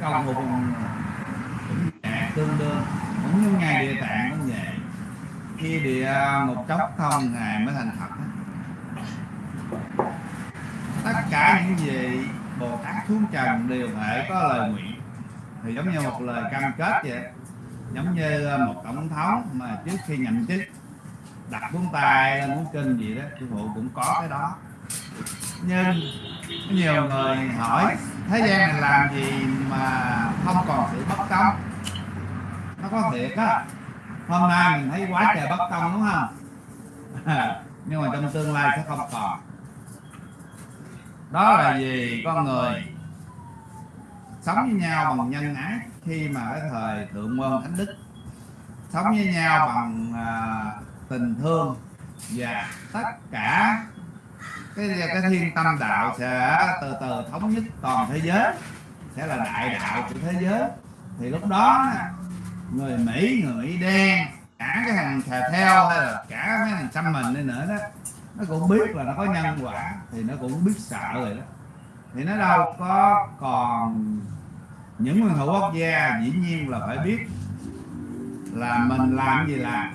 công một cũng tương đương. Cũng như ngày địa tạng cũng vậy. Khi địa một chốc không, ngài mới thành thật tất cả những gì bồ tát xuống trần đều phải có lời nguyện. Thì giống như một lời cam kết vậy giống như ờ, một tổng thống mà trước khi nhậm chức đặt cuốn tay lên cuốn kinh gì đó, sư phụ cũng có cái đó. Nhưng nhiều người hỏi thế gian này làm gì mà không còn sự bất công? Nó có thiệt á. Hôm nay mình thấy quá trời bất công đúng không? Nhưng mà trong tương lai sẽ không còn. Đó là gì con người sống với nhau bằng nhân ái khi mà cái thời thượng môn thánh đức. Sống với nhau bằng à, tình thương và tất cả cái cái thiên tâm đạo sẽ từ từ thống nhất toàn thế giới, sẽ là đại đạo của thế giới. Thì lúc đó, người mỹ người mỹ đen, cả cái hàng thà theo hay là cả mấy hàng xăm mình đi nữa đó, nó cũng biết là nó có nhân quả, thì nó cũng biết sợ rồi đó. Thì nó đâu có còn những nguyên thủ quốc gia dĩ nhiên là phải biết là mình làm gì làm.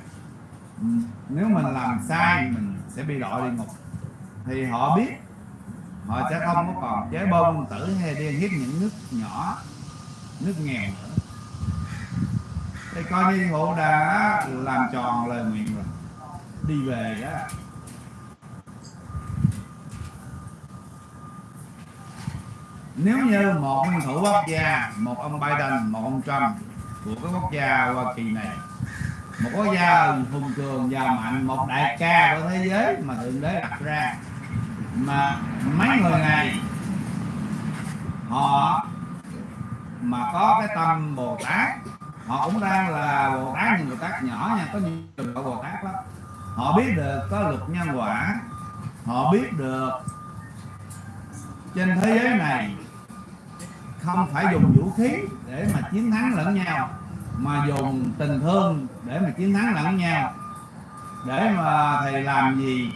Ừ, nếu mình làm sai mình sẽ bị đội đi ngục thì họ biết. Họ sẽ không có còn chế bông tử hay đi hiếp những nước nhỏ, nước nghèo nữa. Thì coi như hộ đã làm tròn lời nguyện rồi. Đi về đó. Nếu như một nguyên thủ quốc gia, một ông Biden, một ông Trump của cái quốc gia Hoa Kỳ này, một quốc gia hùng cường giàu mạnh, một đại ca của thế giới mà thượng đế đặt ra mà mấy người này, họ mà có cái tâm bồ tát, họ cũng đang là bồ tát, nhưng bồ tát nhỏ nha, có nhiều trường bồ tát lắm. Họ biết được có luật nhân quả, họ biết được trên thế giới này không phải dùng vũ khí để mà chiến thắng lẫn nhau, mà dùng tình thương để mà chiến thắng lẫn nhau. Để mà thầy làm gì?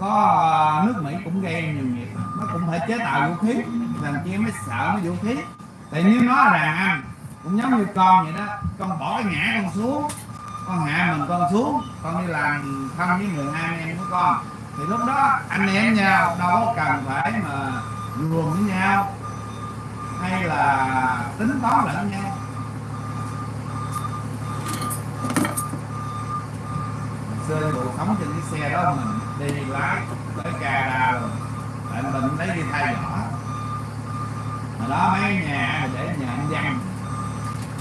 Có, nước Mỹ cũng gây nhiều nghiệp. Nó cũng phải chế tạo vũ khí. Làm chi mới sợ cái vũ khí. Tại nếu nó là đàn anh, cũng giống như con vậy đó, con bỏ cái ngã con xuống, con hạ mình con xuống, con đi làm thân với người hai anh em của con. Thì lúc đó, anh em nhau đâu có cần phải mà ruồng với nhau, hay là tính toán lẫn nhau. Xưa bộ sống trên cái xe đó mình đi lái tới Canada rồi. Anh mình lấy đi thay vỏ. Mà đó, mấy nhà để nhà anh văn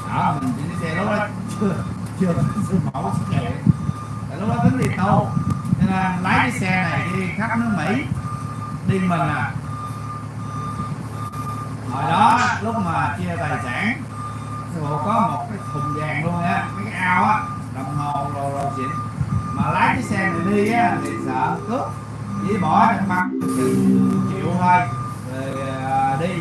đó, mình chỉ xe lúc đó chưa chưa sư mẫu xuất hiện tại lúc đó tính đi tô nên là lái cái xe này đi khắp nước Mỹ, đi mình à. Hồi đó, lúc mà chia tài sản sư phụ có một cái thùng vàng luôn á mấy cái ao á, đồng hồ rồi rồi xịn mà lái cái xe này đi á thì sợ cướp. Chỉ bỏ trong băng chịu thôi. Rồi à, đi.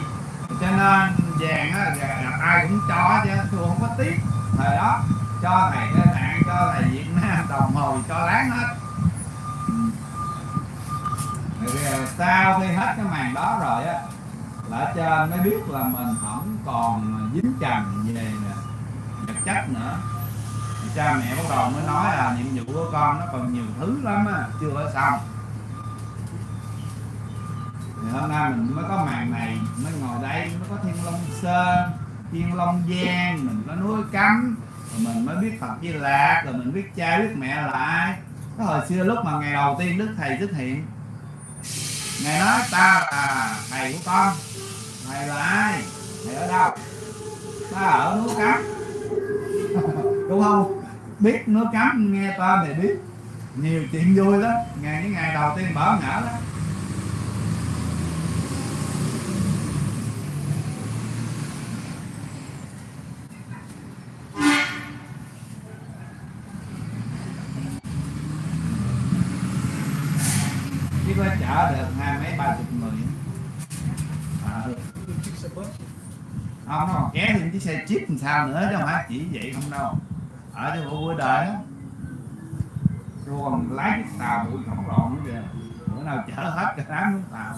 Cho nên vàng á gặp ai cũng cho chứ tôi không có tiếc. Thời đó cho thầy cái bạn cho thầy việt nam đồng hồ cho láng hết. Rồi ờ, sau khi hết cái màn đó rồi á là trên mới biết là mình không còn dính trần về vật chất nữa thì cha mẹ bắt đầu mới nói là nhiệm vụ của con nó còn nhiều thứ lắm á, chưa có xong. Thì hôm nay mình mới có màn này, mới ngồi đây, mới có thiên long sơn, thiên long giang, mình có núi cấm, rồi mình mới biết phật di lạc, rồi mình biết cha, biết mẹ là ai cái hồi xưa lúc mà ngày đầu tiên đức thầy xuất hiện, ngài nói, ta là thầy của con, thầy là ai? Thầy ở đâu? Ta ở núi cấm. Đúng không? Biết nó cấm nghe ta để biết. Nhiều chuyện vui đó ngày những ngày đầu tiên bỡ ngỡ đó chỉ có chở được hai mấy ba chục người à, ờ. không nó còn kéo thêm chiếc xe chip làm sao nữa chứ không phải chỉ vậy không đâu ở cho bộ bữa đời đó còn lái chiếc tàu bụi khổng lồ nữa kìa. Bữa nào chở hết cả đám xuống tàu.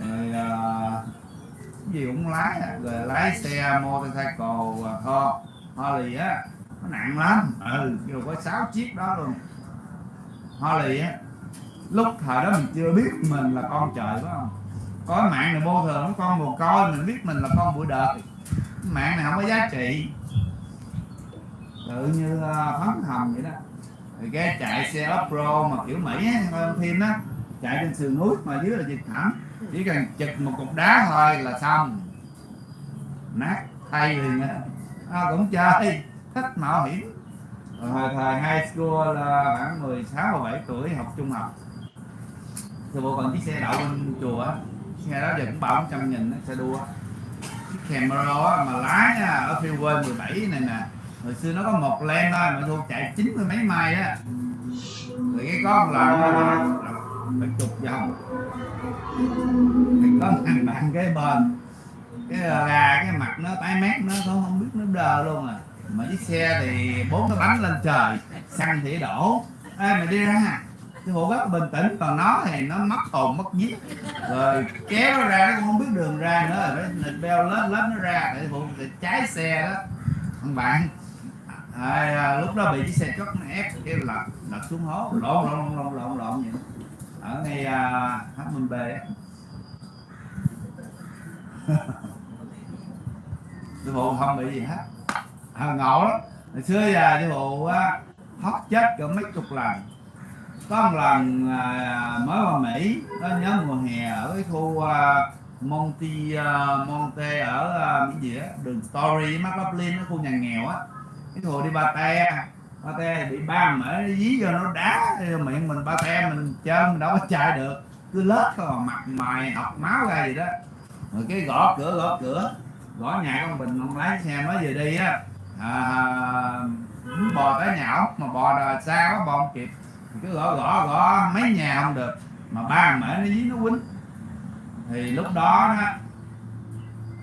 Rồi, uh, gì cũng lái à. rồi lái xe motorcycle à, co, ho Harley á. Nó nặng lắm. Ừ rồi có 6 chiếc đó luôn. Harley á lúc thời đó mình chưa biết mình là con trời phải không? Có mạng này vô thường nó con mồ coi, mình biết mình là con bụi đời. Mạng này không có giá trị tự như uh, phấn hầm vậy đó. Thì cái chạy xe off-road mà kiểu Mỹ hơn thêm đó chạy trên sườn núi mà dưới là dịch thẳng, chỉ cần chụp một cục đá thôi là xong. Nát thay liền á à, cũng chơi thích mạo hiểm. Hồi thời high school là khoảng 16 17 tuổi học trung học. Thì bộ còn chiếc xe đậu bên chùa á xe đó giờ cũng bảo trăm nghìn xe đua chiếc Camaro mà lái ở phiêu quên 17 này nè hồi xưa nó có một len thôi mà thu chạy chín mươi mấy mai á. Rồi cái con là phải chục vòng thì có thằng bạn cái bền, cái gà cái mặt nó tái mét nó không không biết nó đờ luôn à. Mà chiếc xe thì bốn cái bánh lên trời xăng thì đổ. Ê mày đi ra. Cái bộ rất bình tĩnh còn nó thì nó mất hồn mất vía rồi kéo nó ra nó cũng không biết đường ra nữa. Rồi phải beo lết lết nó ra để phụ trái xe đó. Thằng bạn à, à, lúc đó bị chiếc xe chót nó ép cái là lật xuống hố. Lộn lộn lộn lộn lộn vậy. Ở ngay à, HMB á sư phụ không bị gì hết. À, ngộ lắm. Hồi xưa giờ sư phụ á hót chết cỡ mấy chục lần. Có một lần à, mới qua Mỹ có nhớ mùa hè ở cái khu à, Monte uh, Monte ở uh, cái gì á đường Story McLaughlin cái khu nhà nghèo á cái hồ đi ba te. Ba te bị ba mẹ dí vô nó đá miệng mình ba te mình chơi mình đâu có chạy được. Cứ lết thôi mặt mày học máu ra gì đó. Rồi cái gõ cửa gõ cửa. Gõ nhà con bình ông lái xe mới về đi á. À, bò tới nhà ốc mà bò đò xa quá bò không kịp. Cứ gõ gõ gõ mấy nhà không được. Mà ba mẹ nó dí nó quýnh. Thì lúc đó đó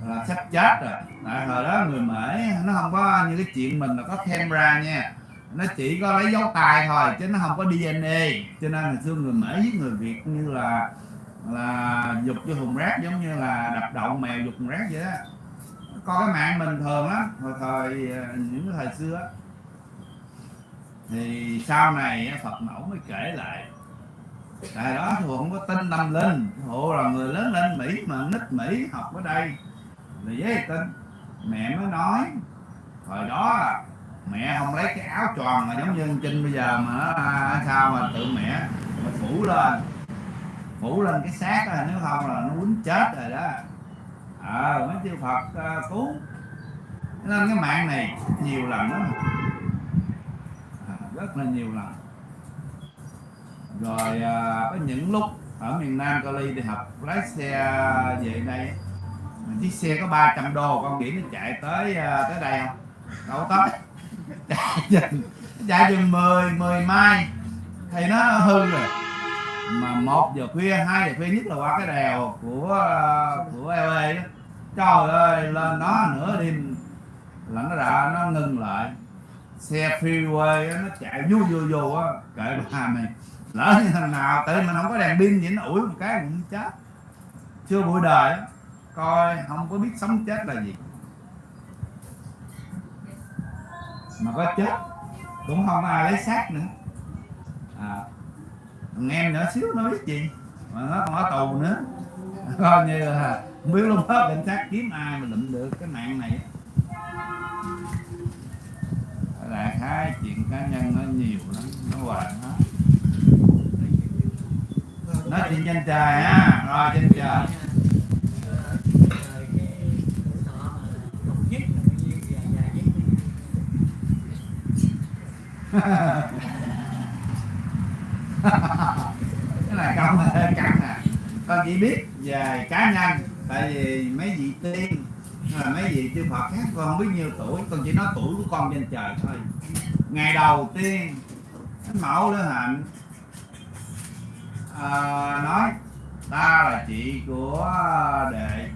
là sắp chết rồi à, hồi đó người mễ nó không có như cái chuyện mình là có camera nha. Nó chỉ có lấy dấu tay thôi chứ nó không có DNA cho nên hồi xưa người mễ giết người Việt như là là dục cho hùng rác giống như là đập đậu mèo dục hùng rác vậy đó. Coi cái mạng bình thường lắm hồi thời ờ, những cái thời xưa thì sau này Phật mẫu mới kể lại. Tại đó thì không có tin tâm linh. Hộ là người lớn lên Mỹ mà nít Mỹ học ở đây. Là dễ tin mẹ mới nói hồi đó mẹ không lấy cái áo tròn mà giống như Trinh bây giờ mà nó sao mà tự mẹ mà phủ lên phủ lên cái xác đó, nếu không là nó quýnh chết rồi đó. Ờ à, mấy chư Phật uh, cứu. Nên cái mạng này nhiều lần lắm. À, rất là nhiều lần. Rồi à, có những lúc ở miền Nam Cali đi học lái xe về đây chiếc xe có 300 đô con nghĩ nó chạy tới à, tới đây không? Đâu tới. Chạy chừng chạy chừng 10 10 mai. Thì nó hư rồi. Mà một giờ khuya hai giờ khuya nhất là qua cái đèo của à, của LA đó. Trời ơi lên đó nửa đêm là nó đã nó ngừng lại. Xe freeway á, nó chạy vô vô vô á. Kệ bà mày. Lỡ như thằng nào tự mình không có đèn pin gì nó ủi một cái cũng chết. Chưa buổi đời đó coi không có biết sống chết là gì. Mà có chết cũng không ai lấy xác nữa. À, thằng em nhỏ xíu nó biết gì? Mà nó còn ở tù nữa. Coi như là không biết lúc đó cảnh sát kiếm ai mà lụm được cái mạng này. Là hai chuyện cá nhân nó nhiều lắm nó hoài hết nói chuyện trên trời ha rồi trên trời. Cái này không hơi căng nè. Con chỉ biết về cá nhân tại vì mấy vị tiên là mấy vị chư Phật khác con không biết nhiêu tuổi con chỉ nói tuổi của con trên trời thôi. Ngày đầu tiên thánh mẫu lữ hạnh à, ờ, nói ta là chị của đệ.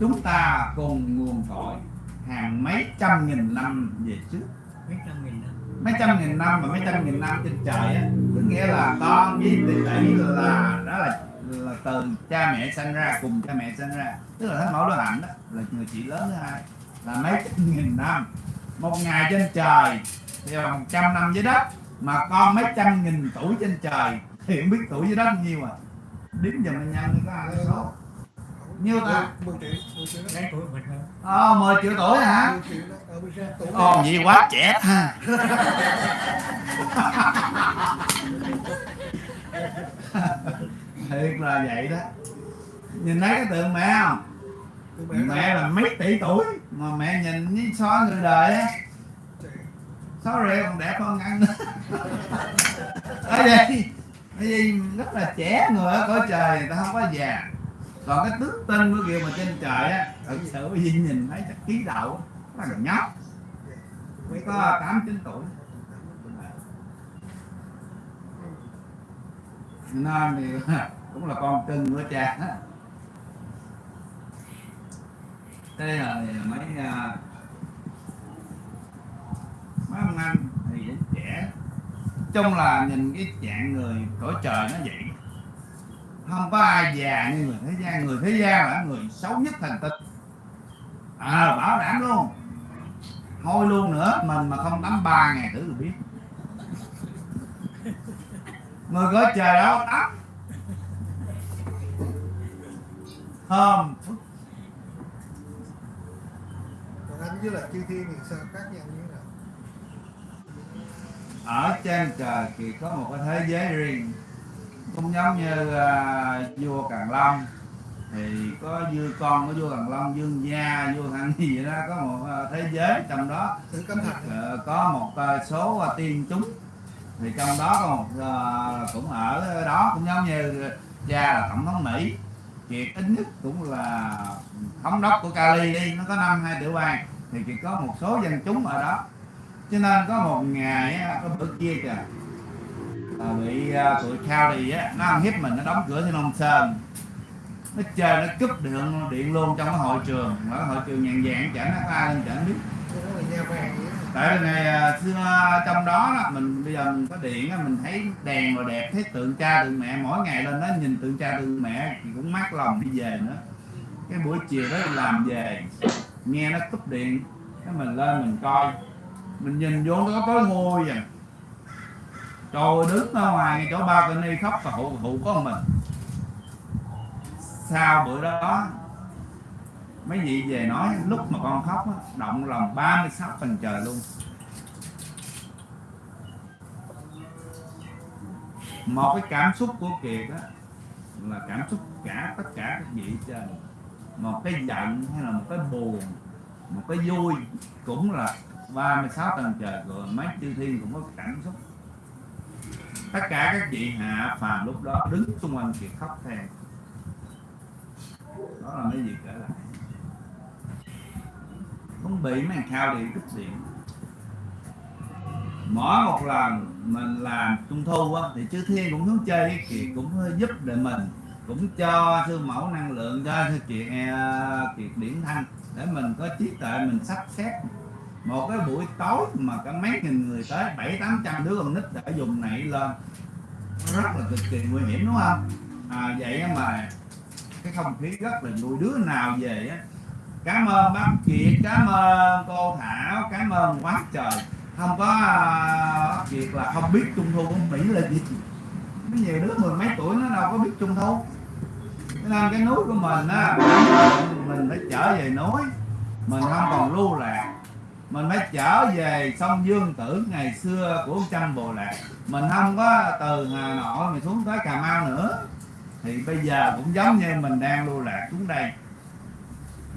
Chúng ta cùng nguồn cội hàng mấy trăm nghìn năm về trước. Mấy trăm nghìn mấy trăm nghìn năm và mấy trăm nghìn năm trên trời á, có nghĩa là con với tỷ tỷ là, đó là là từ cha mẹ sinh ra, cùng cha mẹ sinh ra. Tức là thánh mẫu đức hạnh đó, là người chị lớn thứ hai. Là mấy trăm nghìn năm, một ngày trên trời, thì là một trăm năm dưới đất, mà con mấy trăm nghìn tuổi trên trời, thì không biết tuổi dưới đất bao nhiêu à. Đếm giờ anh nhân có ai số nhiêu ta? 10 triệu. 10 triệu. Đáng tuổi mình hơn ờ 10 triệu tuổi hả? 10 triệu đó. Ở bên ra tuổi Ồ vậy quá trẻ. Ha Thiệt là vậy đó. Nhìn thấy cái tượng mẹ không? Mẹ là mấy tỷ tuổi Mà mẹ nhìn với xóa người đời á. Sorry còn đẹp hơn ăn nữa. Ở đây Bởi vì rất là trẻ người ở cõi trời người ta không có già còn cái tướng tên của kia mà trên trời á, Thật sự với vì nhìn thấy chắc ký đạo Nó là nhóc. Mới có 8 9 tuổi. Nên thì cũng là con cưng của cha. Thế là mấy à, mấy ông anh thì trẻ. Chung là nhìn cái dạng người cõi trời nó vậy không có ai già như người thế gian. Người thế gian là người xấu nhất thành tinh. À bảo đảm luôn. Thôi luôn nữa mình mà không tắm ba ngày thử rồi biết. Người cõi trời đó tắm thơm còn anh với lại chư thiên thì sao? Khác nhau như thế nào? Ở trên trời thì có một cái thế giới riêng cũng giống như à, vua Càn Long. Thì có dư con của vua Càn Long dương gia vua thăng gì vậy đó có một à, thế giới trong đó. Ờ, có một à, số à, tiên chúng. Thì trong đó có một à, cũng ở đó cũng giống như cha là tổng thống Mỹ. Kiệt ít nhất cũng là thống đốc của Cali đi nó có năm hai tiểu bang thì chỉ có một số dân chúng ở đó. Cho nên có một ngày á, có bữa kia kìa à, bị à, tụi County á nó ăn hiếp mình nó đóng cửa trên Long Sơn. Nó chơi nó cúp điện điện luôn trong cái hội trường. Mà cái hội trường nhàn dạng chẳng nó có ai lên chẳng biết. Là tại vì ngày à, xưa à, trong đó, đó mình bây giờ mình có điện đó, mình thấy đèn rồi đẹp thấy tượng cha tượng mẹ mỗi ngày lên đó nhìn tượng cha tượng mẹ thì cũng mát lòng đi về nữa. Cái buổi chiều đó làm về nghe nó cúp điện cái mình lên mình coi. Mình nhìn vô nó có tối ngôi vậy à trời đứng ở ngoài chỗ ba ni khóc và hụ hụ có mình. Sau bữa đó, mấy vị về nói lúc mà con khóc động lòng 36 phần trời luôn. Một cái cảm xúc của kiệt đó là cảm xúc cả tất cả các vị trên. Một cái giận hay là một cái buồn, một cái vui, cũng là 36 tầng trời rồi mấy chư thiên cũng có cảm xúc tất cả các vị hạ phàm lúc đó đứng xung quanh kiệt khóc theo đó là mấy gì kể lại. Không bị mấy thao điện kích điện mỗi một lần mình làm trung thu á, thì chư thiên cũng xuống chơi với kiệt cũng giúp để mình, cũng cho sư mẫu năng lượng, cho sư kiệt à, kiệt điển thanh, để mình có trí tuệ, mình sắp xếp một cái buổi tối mà cả mấy nghìn người tới bảy tám trăm đứa con nít đã dùng này lên. Rất là cực kỳ nguy hiểm đúng không? À, vậy mà cái không khí rất là vui. Đứa nào về á cảm ơn bác kiệt cảm ơn cô thảo cảm ơn quá trời. Không có à, kiệt là không biết trung thu của mỹ là gì. Có nhiều đứa mười mấy tuổi nó đâu có biết trung thu. Cho nên cái núi của mình á mình phải trở về núi. Mình không còn lưu lạc mình phải trở về sông Dương Tử ngày xưa của Trăm Bồ Lạc mình không có từ Hà Nội mình xuống tới Cà Mau nữa. Thì bây giờ cũng giống như mình đang lưu lạc xuống đây.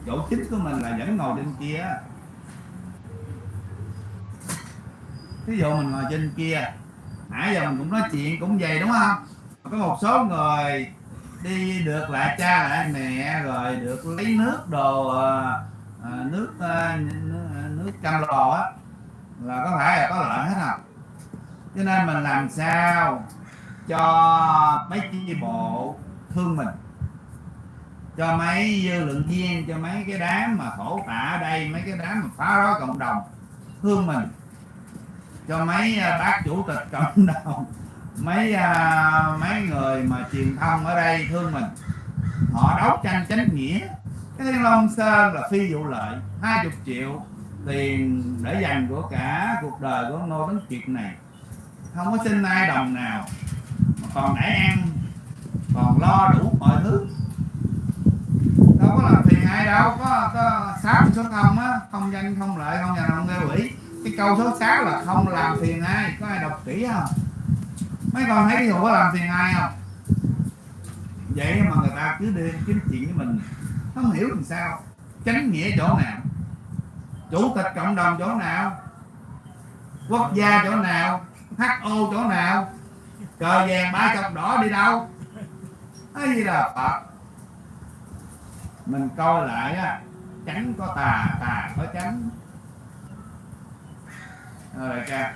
Chỗ chính của mình là vẫn ngồi trên kia. Ví dụ mình ngồi trên kia nãy giờ mình cũng nói chuyện cũng vậy đúng không? Có một số người đi được lại cha lại mẹ rồi được lấy nước đồ à, à, nước à, nước, nước cam lò á, là có phải là có lợi hết không? Cho nên mình làm sao cho mấy chi bộ thương mình? Cho mấy dư lượng viên, cho mấy cái đám mà khổ tả ở đây, mấy cái đám mà phá rối cộng đồng thương mình? Cho mấy à, bác chủ tịch cộng đồng, mấy à, mấy người mà truyền thông ở đây thương mình? Họ đấu tranh chánh nghĩa. Cái thiên long sơn là phi vụ lợi 20 triệu tiền để dành của cả cuộc đời của nôi đến chuyện này không có xin ai đồng nào mà còn để ăn còn lo đủ mọi thứ. Đâu có làm phiền ai đâu có, có sáu số không á không danh không lợi không nhà không gây quỷ. Cái câu số 6 là không làm phiền ai có ai đọc kỹ không? Mấy con thấy cái có làm phiền ai không? Vậy mà người ta cứ đi kiếm chuyện với mình không hiểu làm sao tránh nghĩa chỗ nào chủ tịch cộng đồng chỗ nào? Quốc gia chỗ nào? Ho chỗ nào? Cờ vàng ba chọc đỏ đi đâu? Cái gì là phật? Mình coi lại á trắng có tà tà có trắng rồi ca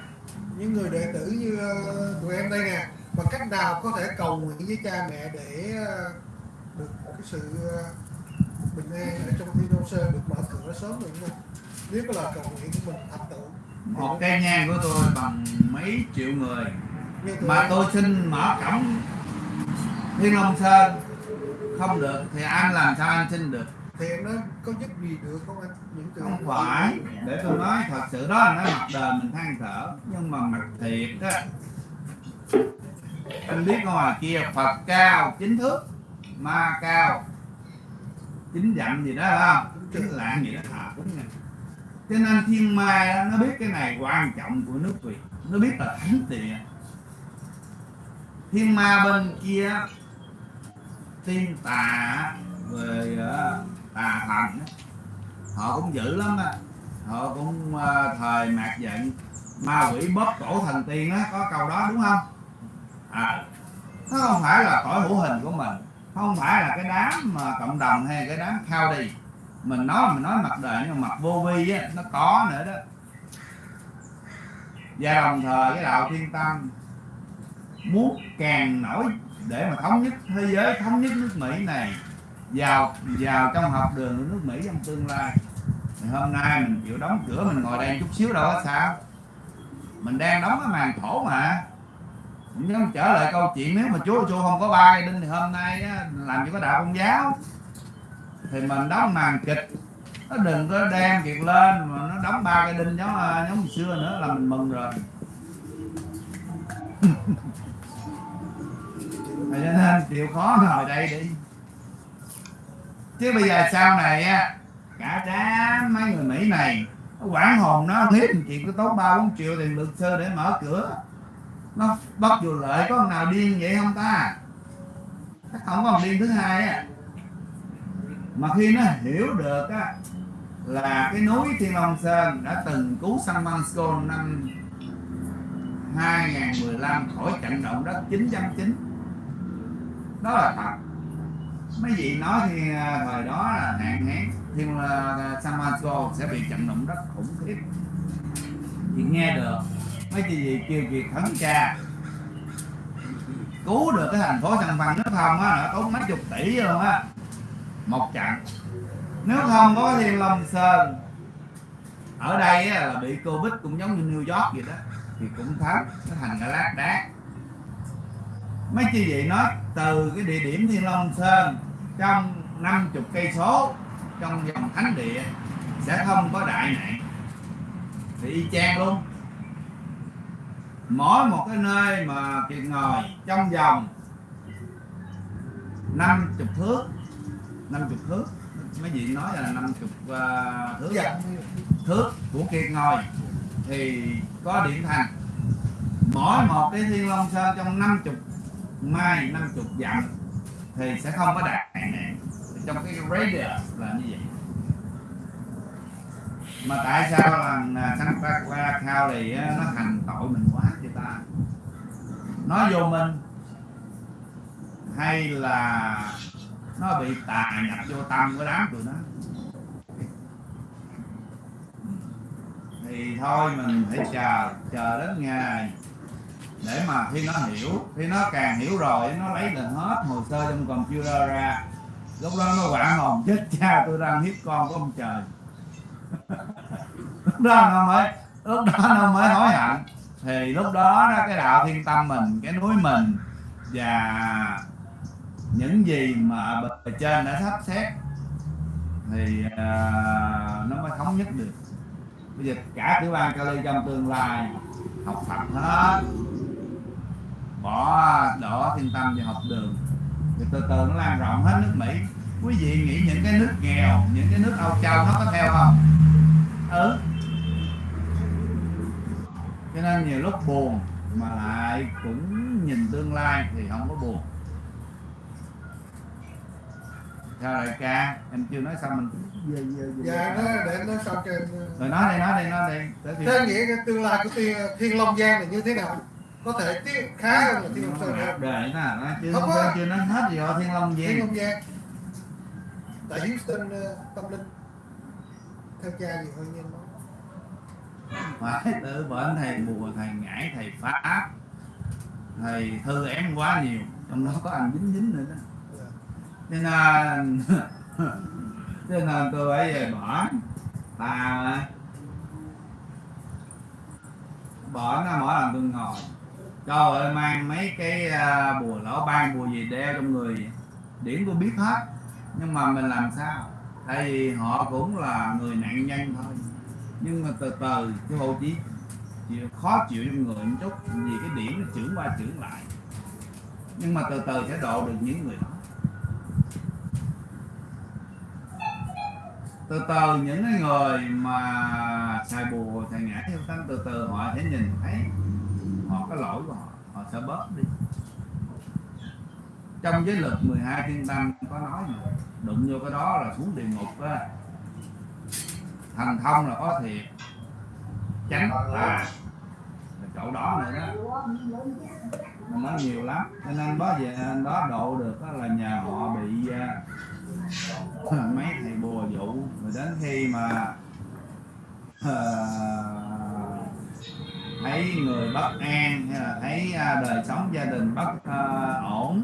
những người đệ tử như ờ, tụi em đây nè, mà cách nào có thể cầu nguyện với cha mẹ để ờ, được một cái sự ờ, bình an ở trong thiên đông sơn, được mở cửa sớm được không nếu mà là cầu nguyện của mình thành tựu một cây nhang của tôi bằng mấy triệu người. Mà tôi xin mở cổng. Thiên long sơn. Không được thì anh làm sao anh xin được? Thì em nói có giúp gì được không anh? Những từ không phải. để tôi nói thật sự đó nói mặt đời mình than thở. Nhưng mà mặt thiệt á anh biết ngoài kia phật cao chính thước ma cao. Chính dặm gì đó không? Chính lạng gì đó thà cũng nha cho nên thiên ma đó, nó biết cái này quan trọng của nước việt. Nó biết là thánh địa. Thiên ma bên kia tiên tà về ờ, tà thần họ cũng dữ lắm á. Họ cũng ờ, thời mạt giận. Ma quỷ bóp cổ thần tiên á có câu đó đúng không? À nó không phải là cõi hữu hình của mình. Không phải là cái đám mà cộng đồng hay cái đám khao đi mình nói mình nói mặt đời nhưng mà mặt vô vi á nó có nữa đó. Và đồng thời cái đạo thiên tâm muốn càng nổi để mà thống nhất thế giới thống nhất nước mỹ này vào vào trong học đường của nước mỹ trong tương lai. Thì hôm nay mình chịu đóng cửa mình ngồi đây chút xíu đâu có sao. Mình đang đóng cái màn thổ mà. Cũng giống trở lại câu chuyện nếu mà chúa chúa không có bay đinh thì hôm nay á, làm gì có đạo công giáo thì mình đóng màn kịch. Nó đừng có đem việc lên, mà nó đóng ba cái đinh giống à, giống xưa nữa là mình mừng rồi. Cho nên chịu khó ngồi đây đi. Chứ bây giờ sau này á, cả đám mấy người mỹ này, nó quản hồn, nó hiếp chị chuyện có tốn ba bốn triệu tiền luật sư để mở cửa. Nó bắt vô lợi có thằng nào điên vậy không ta? Chắc không có thằng điên thứ hai á mà khi nó hiểu được á, là cái núi Thiên Long Sơn đã từng cứu San Francisco năm 2015 khỏi trận động đất 9.9 đó là thật. Mấy vị nói thì à, thời đó là hạn hán Thiên à, San Francisco sẽ bị trận động đất khủng khiếp. Thì nghe được, mấy chị gì kêu việc thấn cha cứu được cái thành phố San Francisco không á nó tốn mấy chục tỷ luôn á một trận. Nếu không có Thiên Long Sơn ở đây á, là bị Covid cũng giống như New York vậy đó thì cũng thấm nó thành cái lát đá mấy chi vậy nói từ cái địa điểm Thiên Long Sơn trong 50 cây số trong vòng thánh địa sẽ không có đại nạn. Thì y chang luôn. Mỗi một cái nơi mà kiệt ngồi trong vòng 50 thước 50 thước mấy vị nói là 50 uh, thước dạ thước của kiệt ngồi thì có điện thành mỗi một cái thiên long sơn trong 50 mai 50 dặm thì sẽ không có đạt nạn trong cái radius là như vậy. Mà tại sao là à, sanh Santa qua County thì nó thành tội mình quá vậy ta? Nó vô minh hay là nó bị tà nhập vô tâm của đám tụi nó. Thì thôi, mình phải chờ chờ đến ngày để mà khi nó hiểu, khi nó càng hiểu rồi, nó lấy được hết hồ sơ trong computer ra. Lúc đó nó quả hồn, chết cha, tôi đang hiếp con của ông trời. Lúc đó nó mới, lúc đó nó mới hối hận. Thì lúc đó đó, cái đạo thiên tâm mình, cái núi mình và những gì mà bề trên đã sắp xếp thì uh, nó mới thống nhất được. Bây giờ cả tiểu bang Cali trong tương lai học Phật hết bỏ đỏ thiên tâm và học đường thì từ từ nó lan rộng hết nước Mỹ. Quý vị nghĩ những cái nước nghèo những cái nước Âu Châu nó có theo không? Ừ. Cho nên nhiều lúc buồn mà lại cũng nhìn tương lai thì không có buồn. Sao đại ca em chưa nói xong mình về về về. Dạ nó để nó sao trên rồi nói đi nói đi nói đi. Tới khi thế nghĩa cái tương lai của thiên, thiên long giang là như thế nào? Có thể tiếp khá hơn là thiên long sơn không để nè nó chưa Không không có. chưa nói hết gì rồi thiên long thiên giang long giang. Tại Houston ờ, tâm linh. Theo cha gì hơi nhanh nói phải tự bệnh thầy bùa thầy ngải thầy pháp. Thầy thư ém quá nhiều. Trong đó có anh dính dính nữa đó nên là nên là tôi phải về bỏ tà mà bỏ nó mỗi lần tôi ngồi. Trời ơi, mang mấy cái à, bùa lỗ ban, bùa gì đeo trong người. Điểm điển tôi biết hết. Nhưng mà mình làm sao? Tại vì họ cũng là người nạn nhân thôi. Nhưng mà từ từ cái bộ chỉ chịu khó chịu trong người một chút. Vì cái điểm nó trưởng qua trưởng lại. Nhưng mà từ từ sẽ độ được những người đó. Từ từ, những cái người mà xài bùa, xài ngã theo tăng từ từ, họ sẽ nhìn thấy họ có lỗi của họ họ sẽ bớt đi. Trong giới luật 12 thiên tâm có nói mà đụng vô cái đó là xuống địa ngục á. Thành thông là có thiệt tránh là chỗ đó này đó. Nó nhiều lắm. Cho nên đó về đó độ được đó là nhờ họ bị uh, mấy thầy bùa dụ. Rồi đến khi mà uh, thấy người bất an hay là thấy uh, đời sống gia đình bất uh, ổn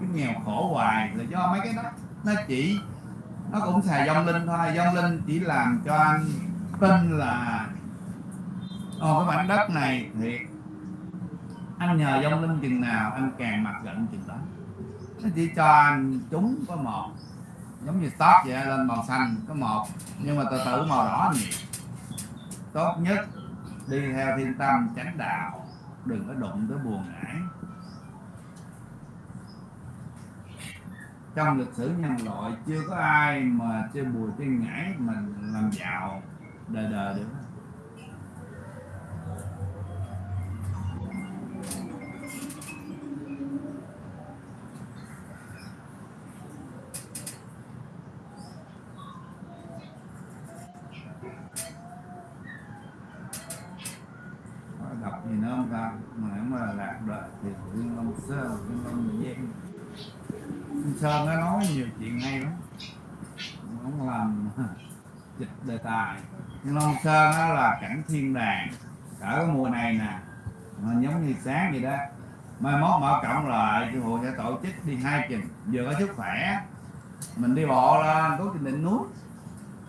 cái nghèo khổ hoài là do mấy cái đó. Nó chỉ nó cũng xài dông linh thôi. Dông linh chỉ làm cho anh tin là ồ cái mảnh đất này thì anh nhờ dông linh chừng nào, anh càng mặt giận chừng đó. Nó chỉ cho anh chúng có một, giống như top vậy, lên màu xanh có một, nhưng mà từ từ màu đỏ nhiều tốt nhất đi theo thiên tâm tránh đạo, đừng có đụng tới buồn ngãi trong lịch sử nhân loại, chưa có ai mà chơi bùi chơi ngãi mình làm giàu, đời đời được Có đọc gì nữa không ta mà lạc đời thì thiên long sơn thiên long giang sơn nó nói nhiều chuyện hay lắm. Ông làm dịch đề tài. Nhưng long sơn đó là cảnh thiên đàng. Cả cái mùa này nè, mà giống như sáng vậy đó. Mai mốt mở cộng lại sư hội sẽ tổ chức đi hai chừng. Vừa có sức khỏe, mình đi bộ lên, có trên đỉnh núi.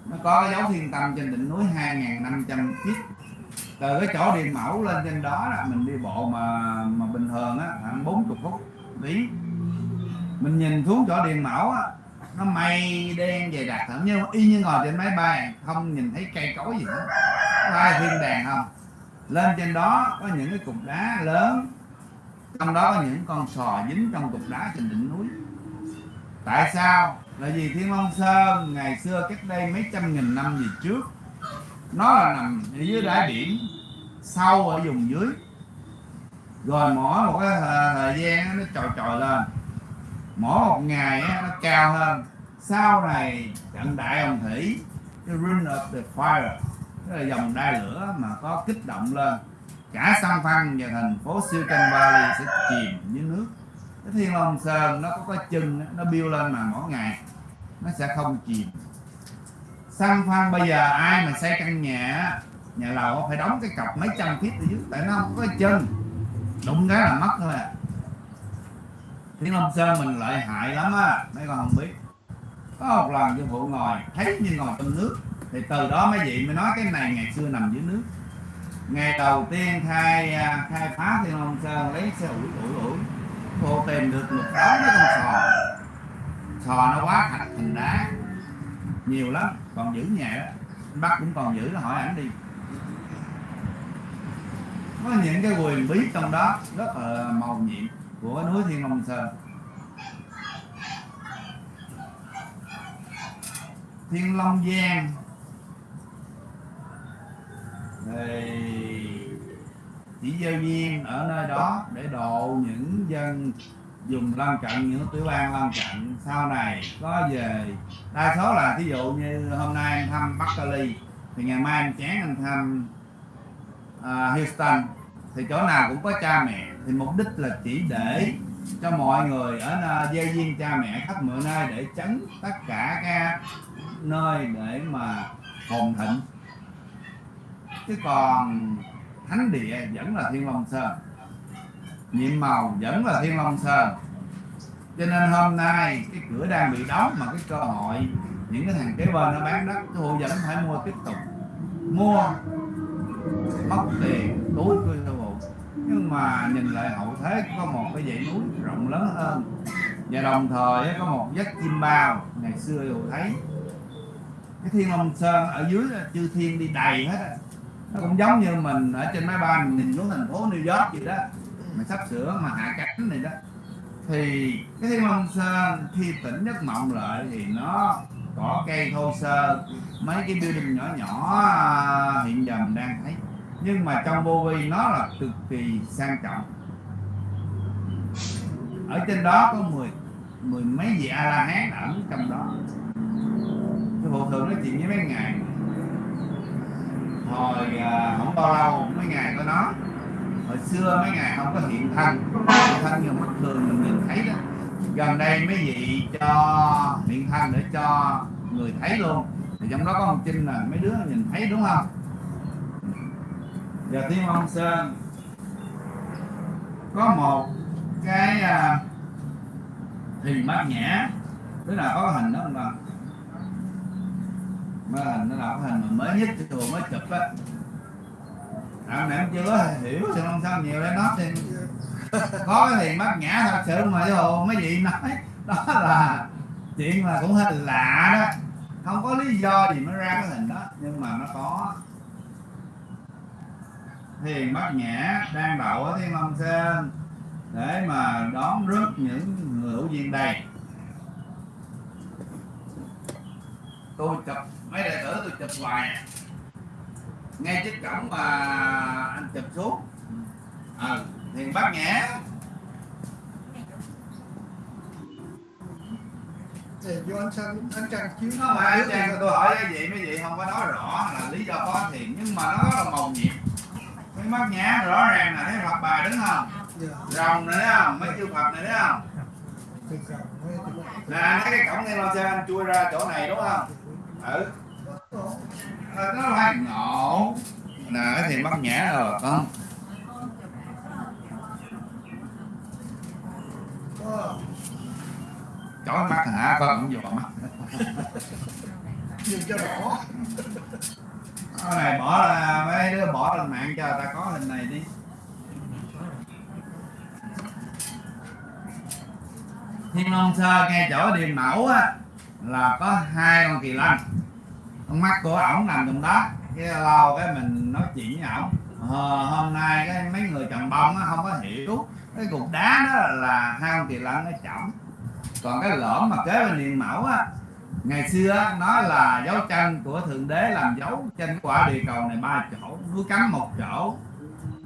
Nó có cái dấu thiên tâm trên đỉnh núi 2.500 feet từ cái chỗ điện mẫu lên trên đó là mình đi bộ mà mà bình thường á, khoảng 40 phút tí mình nhìn xuống chỗ điện mẫu á, nó mây đen dày đặc, thậm như y như ngồi trên máy bay, không nhìn thấy cây cối gì hết. Có ai thiên đàng không? Lên trên đó có những cái cục đá lớn, trong đó có những con sò dính trong cục đá trên đỉnh núi. Tại sao? Là vì thiên long sơn ngày xưa cách đây mấy trăm nghìn năm gì trước nó là nằm ở dưới đáy biển sâu ở vùng dưới. Rồi mỏ một cái thời, gian nó trồi trồi lên. Mỏ một ngày nó cao hơn. Sau này trận đại hồng thủy cái ring of the fire tức là dòng đai lửa mà có kích động lên. Cả San Phan và thành phố Silicon Valley sẽ chìm dưới nước. Cái thiên long sơn nó có cái chân nó biêu lên mà mỗi ngày nó sẽ không chìm xăng Phan, bây giờ ai mà xây căn nhà nhà lầu phải đóng cái cọc mấy trăm feet ở dưới, tại nó không có chân. Đụng cái là mất thôi à. Thiên Long Sơn mình lợi hại lắm á, mấy con không biết. Có một lần sư phụ ngồi, thấy như ngồi trong nước. Thì từ đó mấy vị mới nói cái này ngày xưa nằm dưới nước. Ngày đầu tiên khai à, khai phá thiên long sơn lấy xe ủi ủi ủi. Cô tìm được một đó, cái con sò. Sò nó quá thạch thành đá. Nhiều lắm còn giữ nhà đó Anh bắt cũng còn giữ nó hỏi ảnh đi. Có những cái quyền bí trong đó rất là màu nhiệm của núi thiên long sơn. Thiên long giang. Thì chỉ gieo duyên ở nơi đó để độ những dân dùng lân cận những tiểu bang lân cận sau này có về. Đa số là thí dụ như hôm nay anh thăm Bắc Cali thì ngày mai anh chán anh thăm uh, Houston thì chỗ nào cũng có cha mẹ. Thì mục đích là chỉ để cho mọi người ở nơi viên cha mẹ khắp mọi nơi để tránh tất cả các nơi để mà hồn thịnh. Chứ còn thánh địa vẫn là thiên long sơn nhiệm màu vẫn là thiên long sơn cho nên hôm nay cái cửa đang bị đóng mà cái cơ hội, những cái thằng kế bên nó bán đất, thu vẫn phải mua tiếp tục. Mua mất tiền, túi của sư phụ nhưng mà nhìn lại hậu thế, có một cái dãy núi rộng lớn hơn. Và đồng thời có một vách chim bao, ngày xưa tôi thấy. Cái thiên long sơn ở dưới chư thiên đi đầy hết nó cũng giống như mình ở trên máy bay, mình nhìn xuống thành phố New York vậy đó mà sắp sửa mà hạ cánh này đó. Thì cái thiên long sơn khi tỉnh giấc mộng lại thì nó cỏ cây thô sơ. Mấy cái building nhỏ nhỏ à, hiện giờ mình đang thấy. Nhưng mà trong vô vi nó là cực kỳ sang trọng. Ở trên đó có mười mười mấy vị a la hán ẩn trong đó. Cái bộ thường nói chuyện với mấy ngày hồi à, không bao lâu mấy ngày có nó hồi xưa mấy ngày không có hiện thân hiện thân nhiều mắt thường mình nhìn thấy đó. Gần đây mấy vị cho hiện thân để cho người thấy luôn. Thì trong đó có một trinh là mấy đứa nhìn thấy đúng không? Dạ, Giờ thiên long sơn. Có một cái à, hình bát nhã. Tức là có hình đó mà. Mà hình nó là cái hình mà mới nhất cái chùa mới chụp á à, em chưa hiểu. Sự long sơn nhiều lên nó thì có cái hình bát nhã thật sự mà vô mấy vị nói. Đó là chuyện là cũng hơi lạ đó. Không có lý do gì mới ra cái hình đó nhưng mà nó có thiền bát nhã đang đậu ở thiên long sơn để mà đón rước những người hữu duyên đây tôi chụp mấy đệ tử tôi chụp hoài à. Ngay trước cổng mà anh chụp xuống à, thiền bát nhã. Thì do anh Trăng anh Trăng chiếu nó mà anh chàng tôi hỏi cái gì mấy vị không có nói rõ là lý do có thiền nhưng mà nó là màu nhiệm. Cái bát nhã rõ ràng là thấy Phật bà đứng không? Dạ. Rồng này thấy không? Mấy chư Phật này thấy không? Thì mấy cái cổng thiên long sơn anh chui ra chỗ này đúng không? Ừ nó phải ngộ nè thiền bát nhã rồi con có chói mắt hả? Con cũng dò mắt. Nhìn cho này bỏ ra mấy đứa bỏ lên mạng cho ta có hình này đi. Thiên long sơ ngay chỗ điền mẫu á là có hai con kỳ lân con mắt của ổng nằm trong đó. Cái lâu cái mình nói chuyện với ổng. Ờ, hôm nay cái mấy người trồng bông á không có hiểu. Cái cục đá đó là hai con kỳ lân nó chỏng còn cái lõm mà kế bên liền mẫu á ngày xưa nó là dấu chân của thượng đế làm dấu trên quả địa cầu này ba chỗ. Núi cấm một chỗ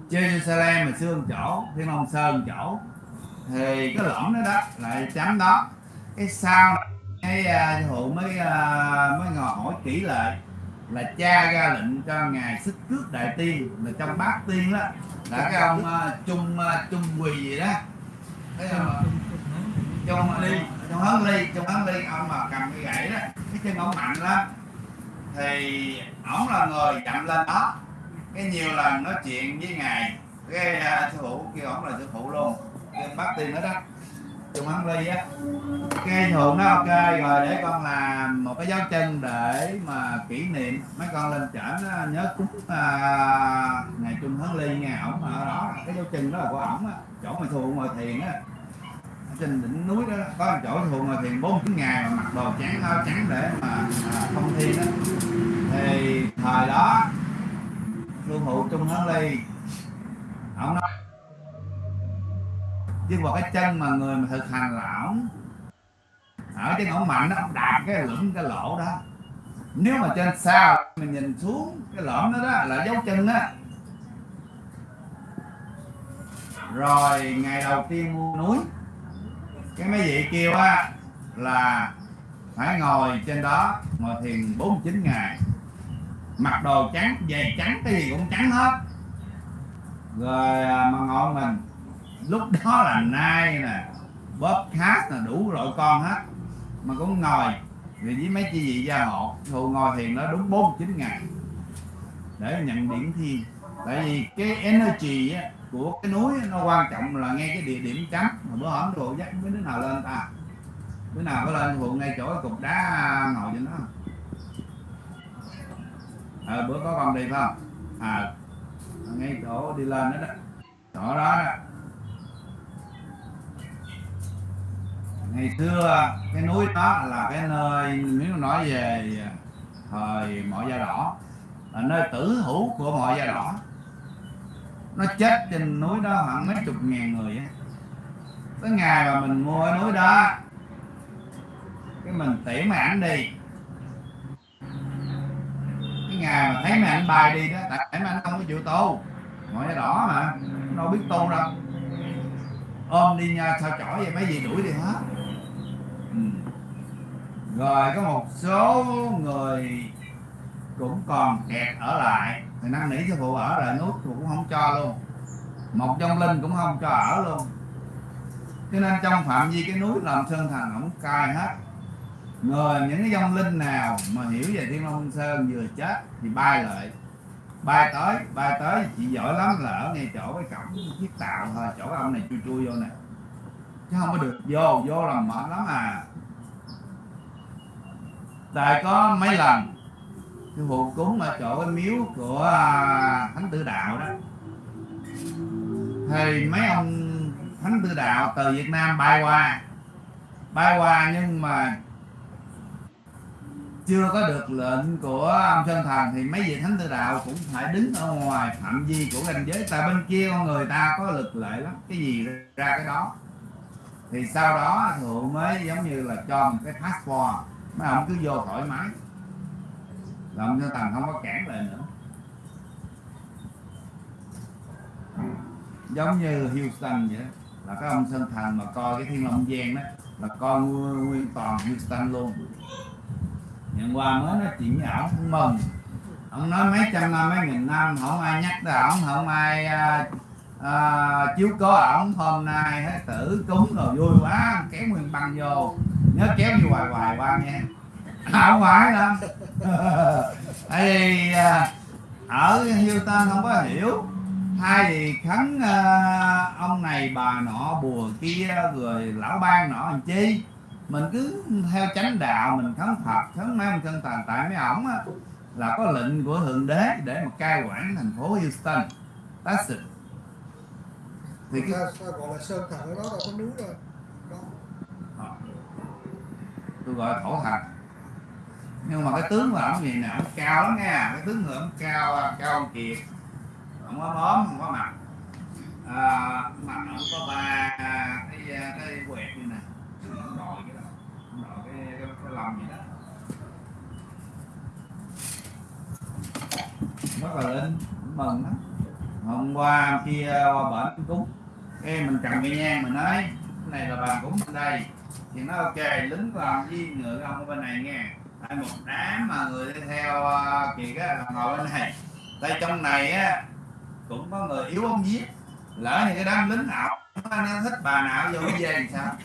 Jerusalem mà xương chỗ thiên long sơn chỗ. Thì cái lõm đó đó lại chấm đó. Cái sao cái uh, hụ mới uh, mới ngồi hỏi kỹ lại là cha ra lệnh cho ngài sức cước đại tiên là trong bát tiên đó. Là cái ông uh, trung uh, trung quỳ gì đó. Thấy không ạ? trong ly. Trong hớn ly trong hớn ly ông mà cầm cái gãy đó. Cái chân ông mạnh lắm. Thì ổng là người chậm lên đó. Cái nhiều lần nói chuyện với ngài cái uh, sư phụ kêu ổng là sư phụ luôn. Kêu bác tiên đó đó chung ăn ly á. Cái thường nó ok rồi để con làm một cái dấu chân để mà kỷ niệm. Mấy con lên trển nhớ cúng à, ngày trung tháng ly nghe ổng ở đó cái dấu chân đó là của ổng á. Chỗ mà thù ngồi thiền á. Trên đỉnh núi đó có một chỗ thù ngồi thiền bốn chín ngày mà mặc đồ trắng áo trắng để mà không thông thiên đó. Thì thời đó luôn phụ trung tháng ly chứ mà cái chân mà người mà thực hành là ổng ở trên ổng mạnh nó ổng đạp cái lũng cái lỗ đó. Nếu mà trên sao mình nhìn xuống cái lõm đó, đó là dấu chân đó rồi ngày đầu tiên mua núi. Cái mấy vị kêu á là phải ngồi trên đó ngồi thiền 49 ngày. Mặc đồ trắng giày trắng cái gì cũng trắng hết. Rồi à, mà ngồi mình lúc đó là nai nè bóp khác là đủ loại con hết. Mà cũng ngồi vì với mấy chị vị gia hộ thù ngồi thiền nó đúng 49 ngày. Để nhận điển thiên tại vì cái energy á, của cái núi nó quan trọng là ngay cái địa điểm chấm mà bữa hổm đồ dắt mấy đứa nào lên ta? Đứa nào có lên thuộc ngay chỗ cái cục đá ngồi cho đó. À, bữa có con đi phải không? À ngay chỗ đi lên đó đó. Chỗ đó, đó. Ngày xưa, cái núi đó là cái nơi, nếu nói về thời mọi da đỏ, là nơi tử hữu của mọi da đỏ. Nó chết trên núi đó khoảng mấy chục ngàn người ấy. tới ngày mà mình mua cái núi đó, cái mình tỉ mà ảnh đi. Cái ngày mà thấy mẹ ảnh bài đi đó, tại mà anh không có chịu tu mọi da đỏ mà đâu biết tu đâu. Ôm đi nha, sao chỏi vậy? Mấy gì đuổi đi hết. Ừ. rồi, có một số người cũng còn kẹt ở lại. Thì năn nỉ sư phụ ở lại nút cũng không cho luôn. Một trong linh cũng không cho ở luôn. Cho nên trong phạm vi cái núi làm sơn thần không cai hết. Người những cái dông linh nào mà hiểu về thiên long sơn vừa chết thì bay lại. Bay tới bay tới, chị giỏi lắm là ở ngay chỗ cái cổng chiếc tàu thôi, chỗ ông này chui chui vô nè chứ không có được vô vô là mệt lắm à. Tại có mấy lần sư phụ cúng ở chỗ cái miếu của à, thánh tử đạo đó. Thì mấy ông thánh tử đạo từ việt nam bay qua. Bay qua nhưng mà chưa có được lệnh của ông sơn thần thì mấy vị thánh tử đạo cũng phải đứng ở ngoài phạm vi của ranh giới. Tại bên kia con người ta có lực lệ lắm. Cái gì ra cái đó thì sau đó thượng mới giống như là cho một cái passport mấy ông cứ vô thoải mái. Là ông thành không có cản lại nữa. Giống như Houston vậy là cái ông sơn thành mà coi cái thiên long giang đó là coi nguyên, toàn Houston luôn. Nhận qua mới nói chuyện với ổng cũng mừng. Ông nói mấy trăm năm mấy nghìn năm không ai nhắc tới ổng không ai uh, à, chiếu có ổng hôm nay hết tử cúng rồi vui quá kéo nguyên băng vô. Nhớ kéo như hoài hoài qua nghe. À, không phải lắm thì à, ở Houston không có hiểu. Hai thì khấn à, ông này bà nọ bùa kia rồi lão ban nọ làm chi? Mình cứ theo chánh đạo mình khấn phật khấn mấy ông chân tàn tại mấy ổng á, là có lệnh của thượng đế để mà cai quản thành phố Houston. That's it thì cái gọi là sơn thần ở đó đâu có núi đâu. Đó. tôi gọi là thổ thần nhưng mà cái tướng của ổng gì nè ổng cao lắm nha. Cái tướng người ổng cao cao ông kiệt. Ổng có móm không có mặt. À, mặt ổng có ba cái cái quẹt như nè. Ổng đội cái đó. Ổng đội cái cái, cái lông vậy đó. Rất là linh mừng lắm. Hôm qua kia qua bển cúng cái mình cầm cái nhang mình nói. Cái này là bàn cúng bên đây. Thì nó ok lính còn với người ông ở bên này nghe. Tại một đám mà người đi theo uh, kiệt á ngồi bên này. Tại trong này á cũng có người yếu ông giết. Lỡ thì cái đám lính nào nó thích bà nào vô cái dê làm sao?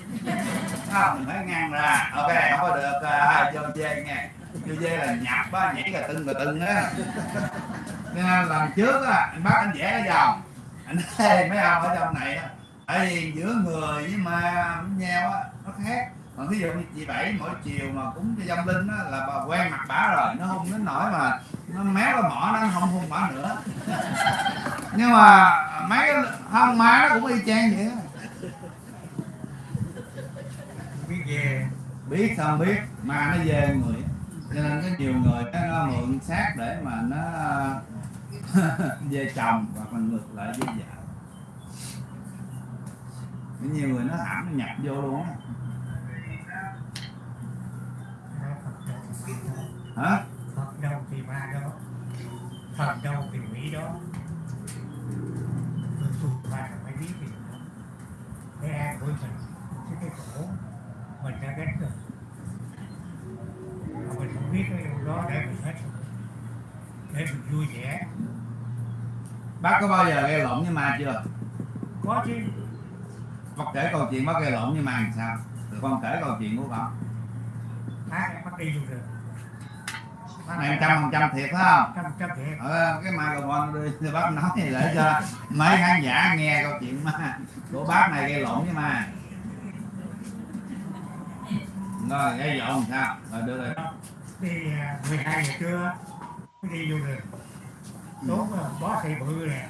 Không mình phải ngăn ra. Ok không có được uh, vô về nghe. Vô về là nhập á nhảy cà tưng cà tưng á. Nên lần trước á anh bắt anh vẽ cái vòng anh thấy mấy ông ở trong này á tại vì giữa người với ma với nhau á nó khác. Còn thí dụ như chị bảy mỗi chiều mà cúng cho dâm linh á là bà quen mặt bả rồi nó hung đến nỗi mà nó méo cái mỏ nó không hung bả nữa. Nhưng mà mấy cái không má nó cũng y chang vậy á. Biết về biết không biết ma nó về người. Cho nên có nhiều người nó, nó mượn xác để mà nó về chồng hoặc là ngược lại với vợ dạ. có nhiều người nó hãm nó nhập vô luôn á. Hả? Phật đâu thì ma đó. Phật đâu thì mỹ đó. Tôi tu ma là phải biết gì cái an của mình? Cái cái khổ mình đã gánh rồi mà mình không biết cái điều đó để mình hết. Để mình vui vẻ bác có bao giờ gây lộn với ma chưa? Có chứ. Bác kể câu chuyện bác gây lộn với ma làm sao thì con kể câu chuyện của con bác bắt đi luôn rồi Bác này trăm phần trăm thiệt phải không? Trăm trăm thiệt. Ờ, cái microphone đi bác nói để cho mấy khán giả nghe câu chuyện ma của bác này gây lộn với ma. Rồi gây lộn sao? Rồi đưa rồi à, 12 giờ trưa đi vô rừng đốn là bó thị bự nè.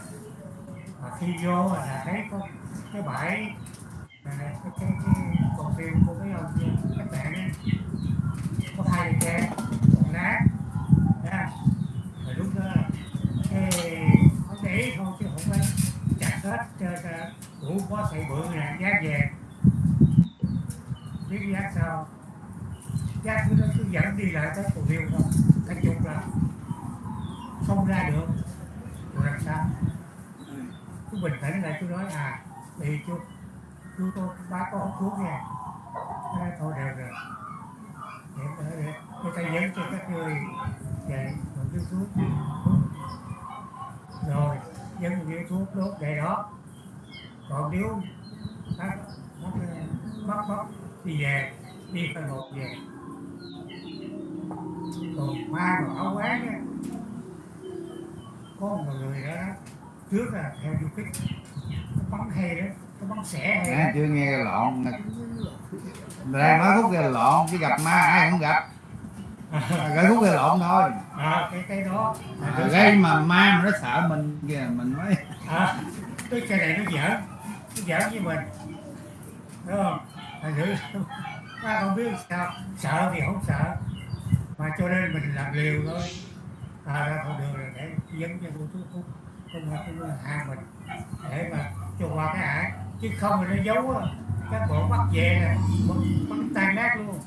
Mà khi vô là thấy có cái bãi này, cái, cái, cái con tiêu của cái ông các bạn có hai xe còn nát nha rồi lúc đó cái không để thôi chứ không phải chặt hết cho, đủ bó thị bự nè giá về biết giá sao? Giá cứ nó cứ dẫn đi lại tới cầu tiêu thôi. Cái chục là không ra được tôi làm sao? Chú bình tĩnh lại chú nói à thì chú chú tôi bác có hút thuốc nha. Nói, thôi đều rồi. Để để để người ta dẫn cho các người về dạ, một chú thuốc. Rồi dẫn cho thuốc đốt để đó. Còn nếu bắt bắt bắt bắt đi về đi phần một về. Còn ma còn áo quán á có một người đó trước là theo du kích nó bắn hay đó nó bắn xẻ hay đó. chưa nghe lộn đang nói khúc gây lộn chứ gặp ma ai cũng gặp. Gây khúc gây lộn thôi. à, cái cái đó. À, gây mà ma mà nó sợ mình kìa mình mới à, cái cái này nó giỡn nó giỡn với mình. Đúng không? Thành thử ta không biết sao sợ thì không sợ. Mà cho nên mình làm liều thôi à ra không được rồi để dẫn cho tôi thuốc thuốc không là không là hạ mình. Để mà cho qua cái hại chứ không thì nó giấu các bộ bắt về bắn, bắn tan nát luôn.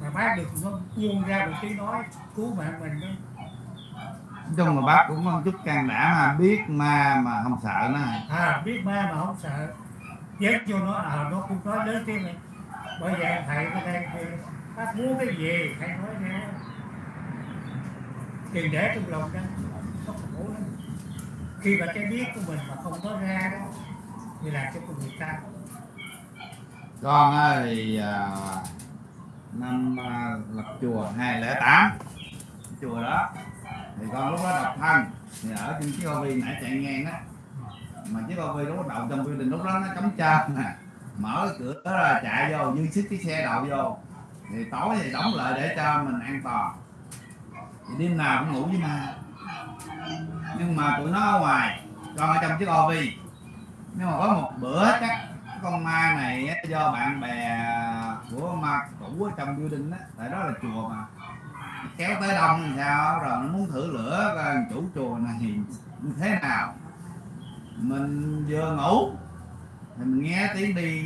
Mà bác được nó buông ra một tiếng nói cứu mạng mình đó. Chung là bác cũng có chút can đảm mà biết ma mà không sợ nó à biết ma mà không sợ. Dớt vô nó à nó cũng nói lớn tiếng này. Bởi vậy thầy ở đây bác muốn cái gì? Thầy nói ra thì để trong lòng đó nó khổ lắm khi mà cái biết của mình mà không có ra đó, thì làm cho con người ta. Con thì à, năm à, lập chùa 208 chùa đó, thì con lúc đó độc thân, thì ở trên chiếc bao vi nãy chạy ngang á. Mà chiếc bao vi lúc đậu trong building, lúc đó nó cấm trơn nè. Mở cái cửa đó ra, chạy vô, như xích cái xe đậu vô. Thì tối thì đóng lại để cho mình an toàn đêm nào cũng ngủ với ma. Nhưng mà tụi nó ở ngoài còn ở trong chiếc ovi nhưng mà có một bữa chắc con ma này do bạn bè của ma cũ ở trong building đó tại đó là chùa mà. Kéo tới đông thì sao, rồi nó muốn thử lửa coi chủ chùa này, như thế nào? Mình vừa ngủ, thì mình nghe tiếng đi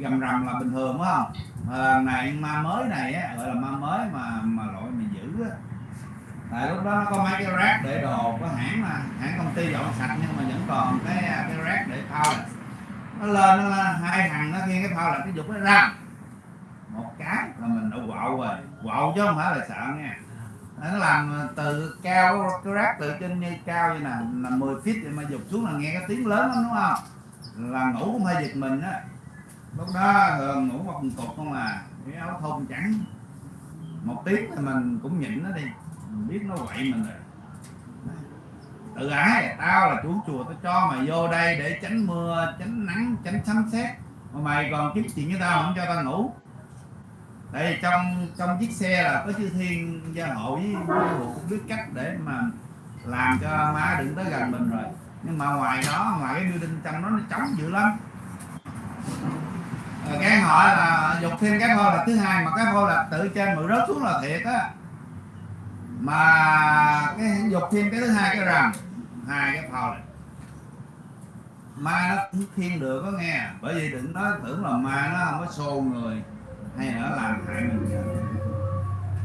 gầm rầm là bình thường, phải không? Mà này, ma mới này á, gọi là ma mới mà mà loại mình tại lúc đó nó có mấy cái rác để đồ, có hãng mà, hãng công ty dọn sạch nhưng mà vẫn còn cái à, cái rác để phao nó lên nó lên hai thằng nó nghe cái phao là cái dục nó ra. Một cái là mình đã quạo rồi. Quạo chứ không phải là sợ nha. Nó làm à, từ cao, cái rác từ trên như cao như nè là 10 feet thì mà dục xuống là nghe cái tiếng lớn lắm, đúng không? Là ngủ cũng hơi giật mình á. Lúc đó thường ngủ một cục không à. Cái áo thun trắng. Một tiếng thì mình cũng nhịn nó đi mình biết nó quậy mình rồi. Tự ái, tao là chủ chùa, tao cho mày vô đây để tránh mưa, tránh nắng, tránh sấm sét. Mà mày còn kiếm chuyện với tao không cho tao ngủ. Đây trong trong chiếc xe là có chư thiên gia hộ với với hộ cũng biết cách để mà làm cho má đừng tới gần mình rồi. Nhưng mà ngoài đó, ngoài cái building trong đó, nó trống dữ lắm. Rồi cái họ là, dục thêm cái phô là thứ hai, mà cái phô là tự trên mượn rớt xuống là thiệt á mà cái dục thêm cái thứ hai cái rằm, hai cái phô này. Ma nó cũng thiên được có nghe, bởi vì đừng nói tưởng là ma nó không có xô người hay là nó làm hại mình.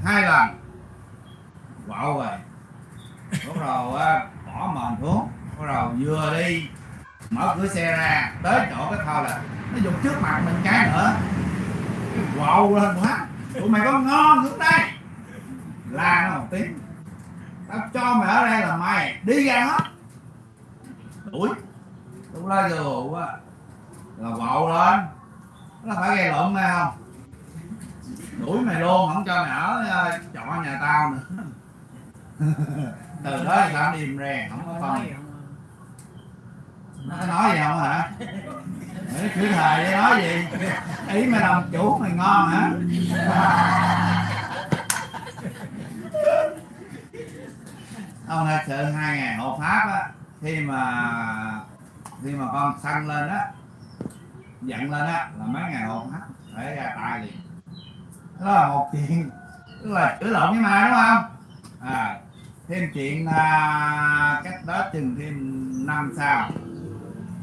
Hai lần quạo về. Lúc đầu bỏ mòn xuống lúc đầu vừa đi, mở cửa xe ra, tới chỗ cái thao là nó dùng trước mặt mình cái nữa. Quạo lên quá. Tụi mày có ngon hướng đây? La nó một tiếng. Tao cho mày ở đây là mày. Đi ra hết. Đuổi. Lúc la vô á là bậu lên. Nó phải gây lộn nghe không? Đuổi mày luôn không cho mày ở ờ, trọ nhà tao nữa. Từ đó thì tao điềm rèn không có con. Nó nói gì không hả? Chữ thề nói gì? Ý mày làm chủ mày ngon hả? Ông thật sự hai ngày hộ pháp á khi mà khi mà con săn lên á giận lên á là mấy ngày hộ pháp phải ra tay liền. Đó là một chuyện tức là chữa lộn với ma đúng không? À thêm chuyện à, cách đó chừng thêm năm sau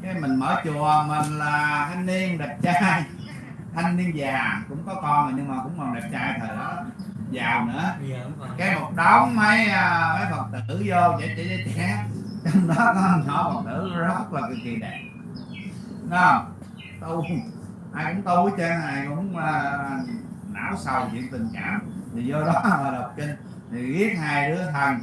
cái mình mở chùa mình là thanh niên đẹp trai. Thanh niên già cũng có con rồi nhưng mà cũng còn đẹp trai thời đó giàu nữa. Còn cái một đống mấy à, mấy phật tử vô trẻ trẻ trẻ trẻ trong đó có nhỏ phật tử rất là cực kỳ đẹp. Không? Tu ai cũng tu hết trơn ai cũng à, não sầu chuyện tình cảm. Thì vô đó mà đọc kinh. Thì ghét hai đứa thần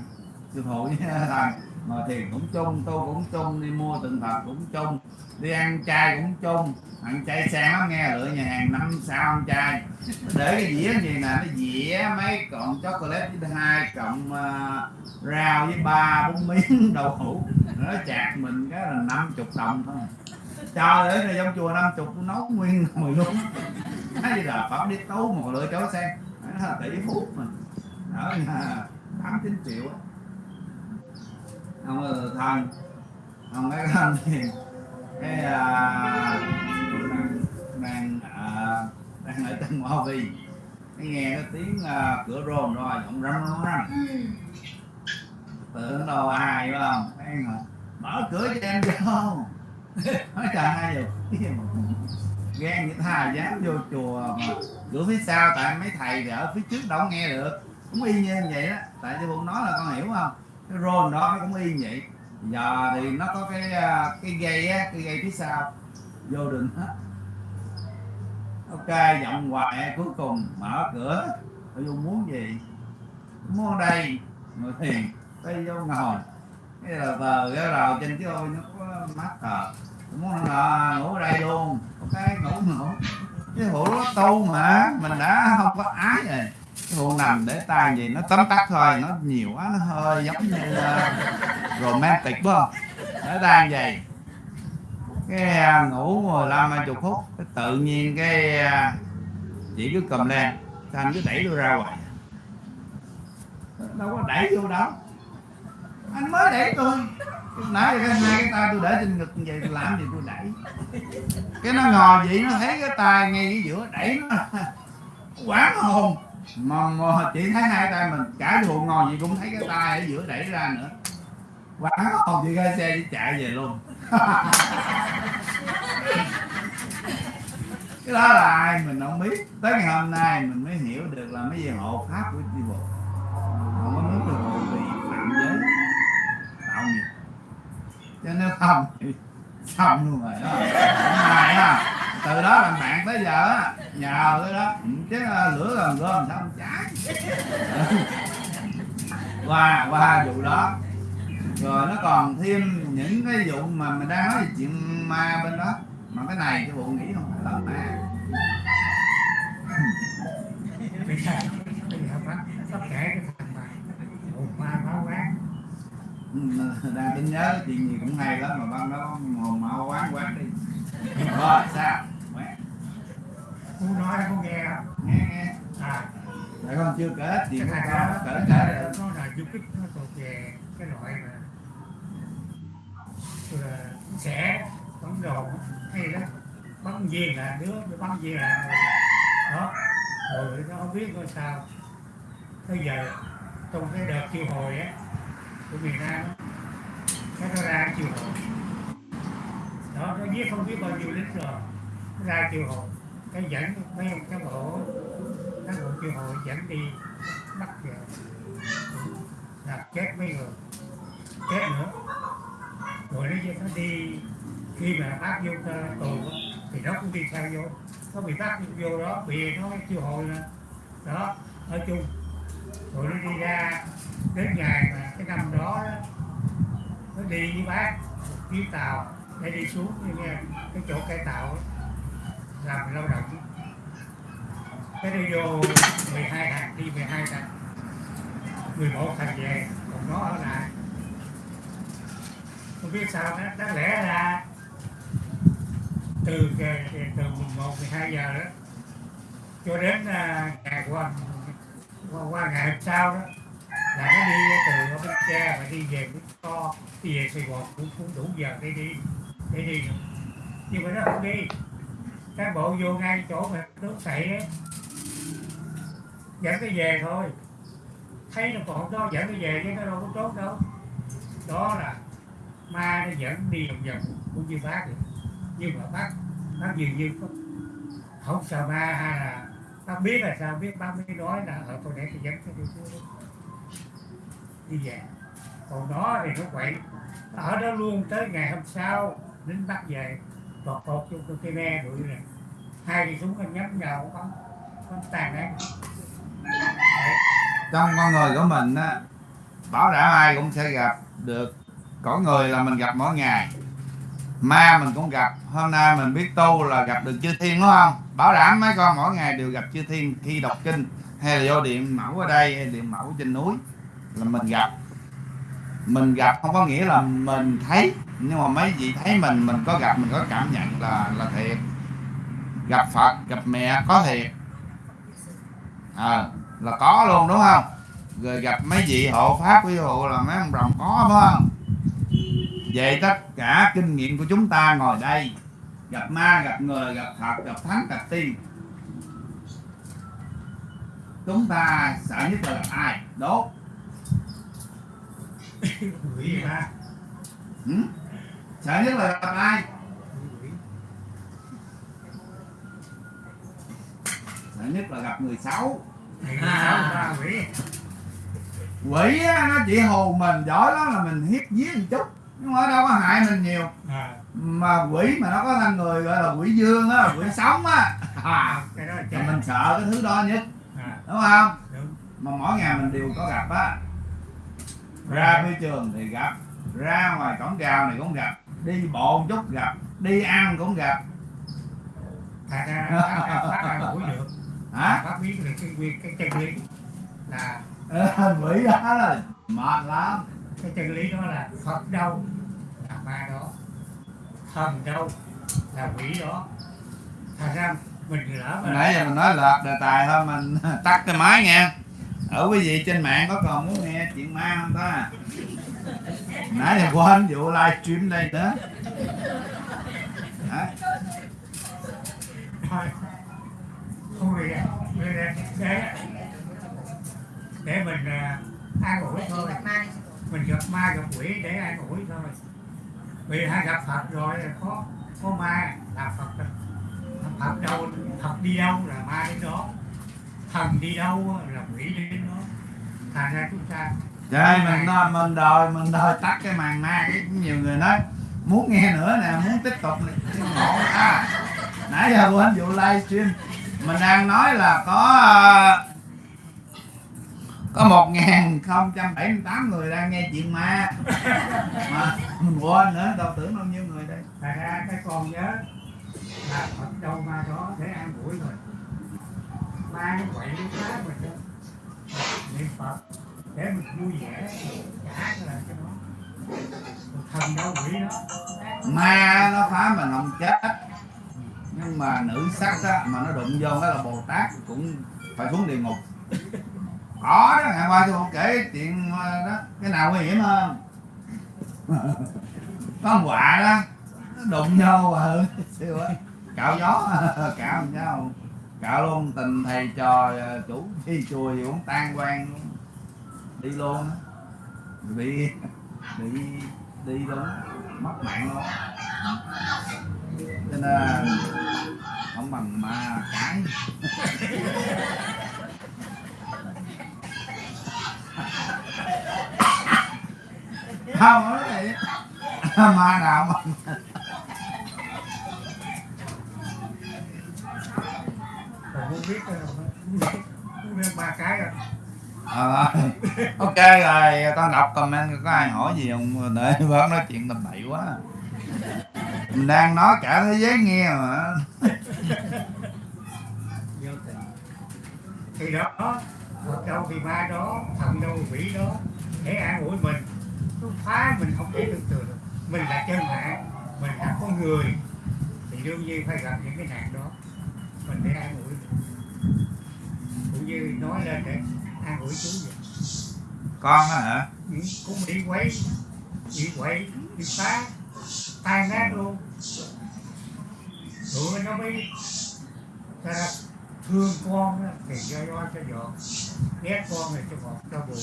sư phụ với thần mà thiền cũng chung tu cũng chung đi mua tượng phật cũng chung đi ăn chay cũng chung ăn chay sang lắm nghe lựa nhà hàng năm sao ăn chay. Để cái dĩa gì nè nó dĩa mấy cọng chocolate với hai cọng uh, rau với ba bốn miếng đậu hũ. Nó chạc mình cái là năm chục đồng thôi. Trời ơi này trong chùa năm chục nấu nguyên nồi luôn. Nói gì là phẩm đi tấu một lựa cháu sen. Nó là tỷ phú mà. Ở nhà tám chín triệu á không là thần không cái thần thì cái à, tôi đang đang à, đang ở trong hoa vi cái nghe cái tiếng à, cửa rôn rồi giọng râm râm râm tưởng đâu ai phải không? Cái mở cửa cho em vô nói trời hai giờ ghen như thà dám vô chùa mà cửa phía sau tại mấy thầy thì ở phía trước đâu nghe được. Cũng y như vậy đó. Tại sư phụ nói là con hiểu không cái rôn đó nó cũng y như vậy. Giờ thì nó có cái à, cái dây á, cái dây phía sau. Vô đường hết. Ok, giọng hoài, cuối cùng mở cửa. Tôi vô muốn gì? Muốn đây. Ngồi thiền đây vô ngồi. Cái là tờ cái rào trên cái ôi nó có mắt thờ muốn là ngủ ở đây luôn. Ok, ngủ ngủ. Cái hũ nó tu mà, mình đã không có ái rồi cái nằm để tay gì nó tấm tắt thôi nó nhiều quá nó hơi giống như uh, romantic phải không để tay vậy. Cái uh, ngủ 15 20 phút cái tự nhiên cái uh, chị cứ cầm lên anh cứ đẩy tôi ra ngoài đâu có đẩy vô đâu. Anh mới đẩy tôi. Nãy cái hai cái tay tôi để trên ngực như vậy làm gì tôi đẩy? Cái nó ngồi vậy nó thấy cái tay ngay cái giữa đẩy nó. Quảng hồn mà, mà chị thấy hai tay mình cả ruộng ngồi gì cũng thấy cái tay ở giữa đẩy ra nữa. Quán hồn chị ra xe chị chạy về luôn. Cái đó là ai mình không biết. Tới ngày hôm nay mình mới hiểu được là mấy gì hộ pháp của chi bộ không có muốn được hộ bị phạm giới tạo nghiệp. Cho nên không thì xong luôn rồi đó. Mày á từ đó làm bạn tới giờ á nhờ ừ, cái đó. Chứ lửa gần gom sao không cháy qua qua vụ đó. Rồi nó còn thêm những cái vụ mà mình đang nói về chuyện ma bên đó. Mà cái này cái vụ nghĩ không phải là ma. Cái thằng ma đang tính nhớ chuyện gì cũng hay lắm mà ban đó, hồn mau quán quán đi. Rồi, sao? Cô nói có nghe. Không nghe nghe. À. Tại con chưa kể thằng con đó kể kể được. nó là du kích nó thuộc về cái loại mà sẽ bắn đồ hay đó. Bắn viên là đứa bắn viên là đó. Rồi nó không biết coi sao. Bây giờ trong cái đợt chiêu hồi á của miền Nam cái nó ra chiêu hồi. Đó nó giết không biết bao nhiêu lính rồi. Nó ra chiêu hồi cái dẫn mấy ông cán bộ cán bộ chiêu hội dẫn đi bắt về. Là chết mấy người. Chết nữa. Rồi nó nó đi. Khi mà bác vô tù thì nó cũng đi theo vô. Nó bị bắt vô đó bị nó chiêu hồi là đó ở chung. Rồi nó đi ra đến ngày mà cái năm đó, đó nó đi với bác một chuyến tàu để đi xuống như nghe cái chỗ cải tạo đó làm lao động. Cái đi vô 12 thằng đi 12 thằng 11 thằng về còn nó ở lại. Không biết sao đó, đáng lẽ là từ từ 11 12 giờ đó cho đến à, ngày qua qua, qua ngày hôm sau đó là nó đi từ ở bến tre và đi về bến to đi về sài gòn cũng cũng đủ giờ để đi để đi nhưng mà nó không đi cán bộ vô ngay chỗ mà nước sậy á, dẫn cái về thôi. Thấy nó còn đó dẫn cái về chứ, nó đâu có trốn đâu. Đó là ma nó dẫn đi vòng vòng, cũng như bác vậy. Nhưng mà bác bác dường như không không sợ ma hay là bác biết là sao, biết bác mới nói là ờ, ở tôi để tôi dẫn cái đi đi về. Còn nó thì nó quậy. Ở đó luôn tới ngày hôm sau lính bắt về tọt tọt vô cái me đuổi này hai cái súng nó nhắm vào con con tàn đấy. Trong con người của mình á, bảo đảm ai cũng sẽ gặp được. Có người là mình gặp mỗi ngày, ma mình cũng gặp. Hôm nay mình biết tu là gặp được chư thiên, đúng không? Bảo đảm mấy con mỗi ngày đều gặp chư thiên khi đọc kinh. Hay là vô điện mẫu ở đây, hay điện mẫu trên núi là mình gặp. Mình gặp không có nghĩa là mình thấy, nhưng mà mấy vị thấy mình mình có gặp, mình có cảm nhận là là thiệt gặp phật gặp mẹ có thiệt. À, là có luôn đúng không? Rồi gặp mấy vị hộ pháp ví dụ là mấy ông rồng có phải không? Vậy tất cả kinh nghiệm của chúng ta ngồi đây. Gặp ma gặp người gặp phật gặp thánh gặp tiên. Chúng ta sợ nhất là gặp ai? Đốt. Quỷ ma ừ? sợ nhất là gặp ai sợ nhất là gặp người xấu quỷ quỷ á, nó chỉ hù mình giỏi lắm là mình hiếp giết một chút nhưng mà đâu có hại mình nhiều à, mà quỷ mà nó có thân người gọi là quỷ dương á quỷ sống á à, là mình sợ cái thứ đó nhất à, đúng không đúng mà mỗi ngày mình đều có gặp á ra phi trường thì gặp ra ngoài cổng rào này cũng gặp đi bộ một chút gặp đi ăn cũng gặp thật ra mũi được hả? Phát biết được cái nguyên cái chân lý là Ờ, quỷ đó là mệt lắm. cái chân lý đó là phật đâu là ma đó. Thần đâu là quỷ đó. Thành ra mình lỡ mà nãy giờ mình nói lợt đề tài thôi mình tắt cái máy nha ở quý vị trên mạng có còn muốn nghe chuyện ma không ta? Nãy giờ quên vụ livestream đây nữa Hả? Thôi không vì để để để mình à, an ủi thôi. Mình gặp ma gặp quỷ để an ủi thôi. Vì hai gặp phật rồi có có ma là phật phật đâu phật đi đâu là ma đến đó. Thần đi đâu là quỷ đến đó. Thành ra chúng ta Trời mình nói mình đòi mình đòi tắt cái màn ma cái nhiều người nói muốn nghe nữa nè muốn tiếp tục này không à, nãy giờ quên vụ livestream mình đang nói là có ờ, có một ngàn không trăm bảy mươi tám người đang nghe chuyện ma. Mà mình quên nữa đâu tưởng bao nhiêu người đây. Thành ra cái con nhớ là phật đâu ma đó để an ủi rồi. Ma nó quậy nó phá mình đó. Niệm phật để mình vui vẻ trả lại cho nó. Thần đâu quỷ đó. Ma nó phá mình không chết nhưng mà nữ sắc á mà nó đụng vô đó là bồ tát cũng phải xuống địa ngục. Có đó ngày qua tôi không kể chuyện ờ, đó cái nào nguy hiểm hơn? Có con quạ đó nó đụng vô mà siêu á. Cạo gió cạo nhau, cạo luôn tình thầy trò ờ, chủ đi chùa gì cũng tan quan đi luôn á. Bị bị đi luôn mất mạng luôn cho nên không bằng ma cái. Không nói vậy ma nào mà không biết ba cái rồi. Ờ, ok rồi con đọc comment có ai hỏi gì không? Để bớt nói chuyện tầm bậy quá mình đang nói cả thế giới nghe mà. Thì đó đâu thì ma đó thần đâu quỷ đó để an ủi mình. Nó phá mình không thể tưởng tượng mình là chân mạng mình là con người. Thì đương nhiên phải gặp những cái nạn đó. Mình để an ủi cũng như nói lên để an ủi chú vậy. Con hả? Ừ, cũng bị quấy bị quậy bị phá tan nát luôn tụi nó mới ta ra thương con thì cho do cho vợ, ghét con thì cho ngọt cho buồn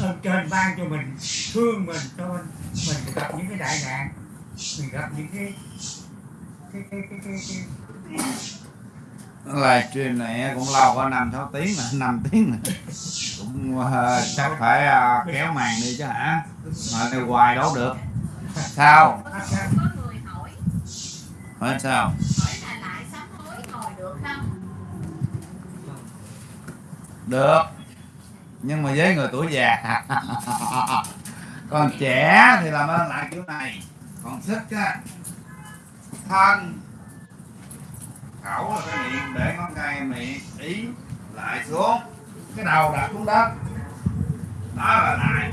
ơn trên ban cho mình thương mình cho mình mình gặp những cái đại nạn. Mình gặp những cái cái cái cái cái, cái, livestream này cũng lâu có năm sáu tiếng mà năm tiếng mà cũng uh, chắc phải uh, kéo màn đi chứ hả? Mà này hoài đâu được sao? Hỏi. Hỏi. Sao? Được không? Được. Nhưng mà với người tuổi già. Còn trẻ thì làm ơn lại kiểu này. Còn sức á thân khẩu là cái miệng để ngón tay miệng ý lại xuống. Cái đầu đặt xuống đất. Đó là lại.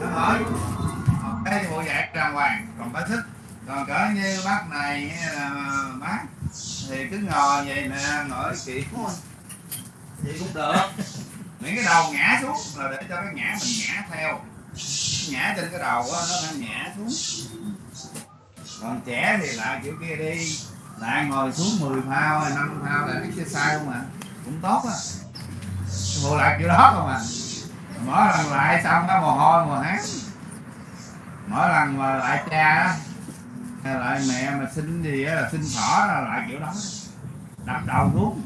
Nó hỏi cái thì bộ dạng đàng hoàng còn phải thích còn cỡ như bác này hay là bác thì cứ ngồi vậy nè ngồi kỹ. Vậy cũng được. Miễn cái đầu ngã xuống là để cho cái ngã mình ngã theo. Ngã trên cái đầu đó, nó đang ngã xuống. Còn trẻ thì lại kiểu kia đi. Lại ngồi xuống 10 phao hay 5 phao là sai không à cũng tốt á. Bộ lại kiểu đó không à mỗi lần lại xong cái mồ hôi mồ hán mỗi lần mà lại cha á lại mẹ mà xin gì á là xin thỏ là lại kiểu đó. Đập đầu xuống.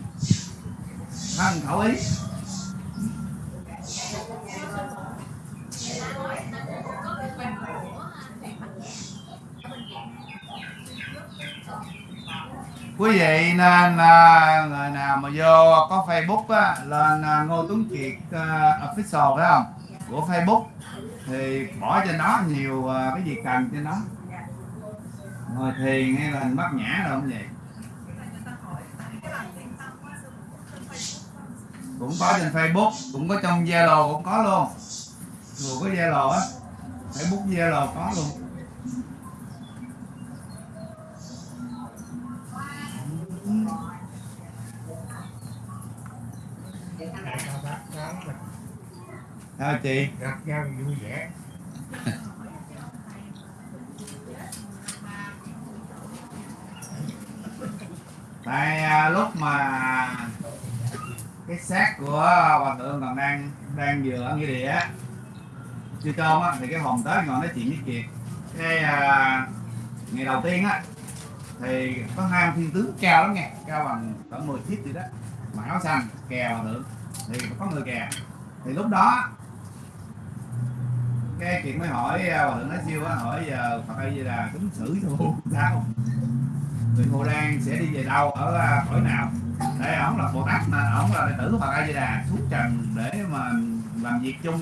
Thân khẩu ý. Quý vị nên à, người nào mà vô có facebook á lên à, ngô tuấn kiệt à, official phải không? Của facebook thì bỏ cho nó nhiều à, cái gì cần cho nó. Ngồi thiền hay là bắt nhã đâu không vậy? Cũng có trên facebook, cũng có trong zalo cũng có luôn. Vừa có zalo á, facebook, zalo có luôn. Đại cao sao chị? Gặp nhau vui vẻ. Tại à, lúc mà cái xác của hòa thượng còn đang đang vừa ở nghĩa địa chưa cơm á thì cái hồn tới ngồi nói chuyện với kiệt. Cái à, ngày đầu tiên á thì có hai ông thiên tướng cao lắm nghe cao bằng cỡ 10 feet gì đó mặc áo xanh kè hòa thượng thì có người kè. Thì lúc đó cái chuyện mới hỏi à, hòa thượng nói siêu á hỏi giờ phật ơi gì là tính xử cho sao? Người Hồ Đan sẽ đi về đâu ở à, cõi nào? Để ổng là Bồ Tát mà ổng là đệ tử của Phật A Di Đà xuống trần để mà làm việc chung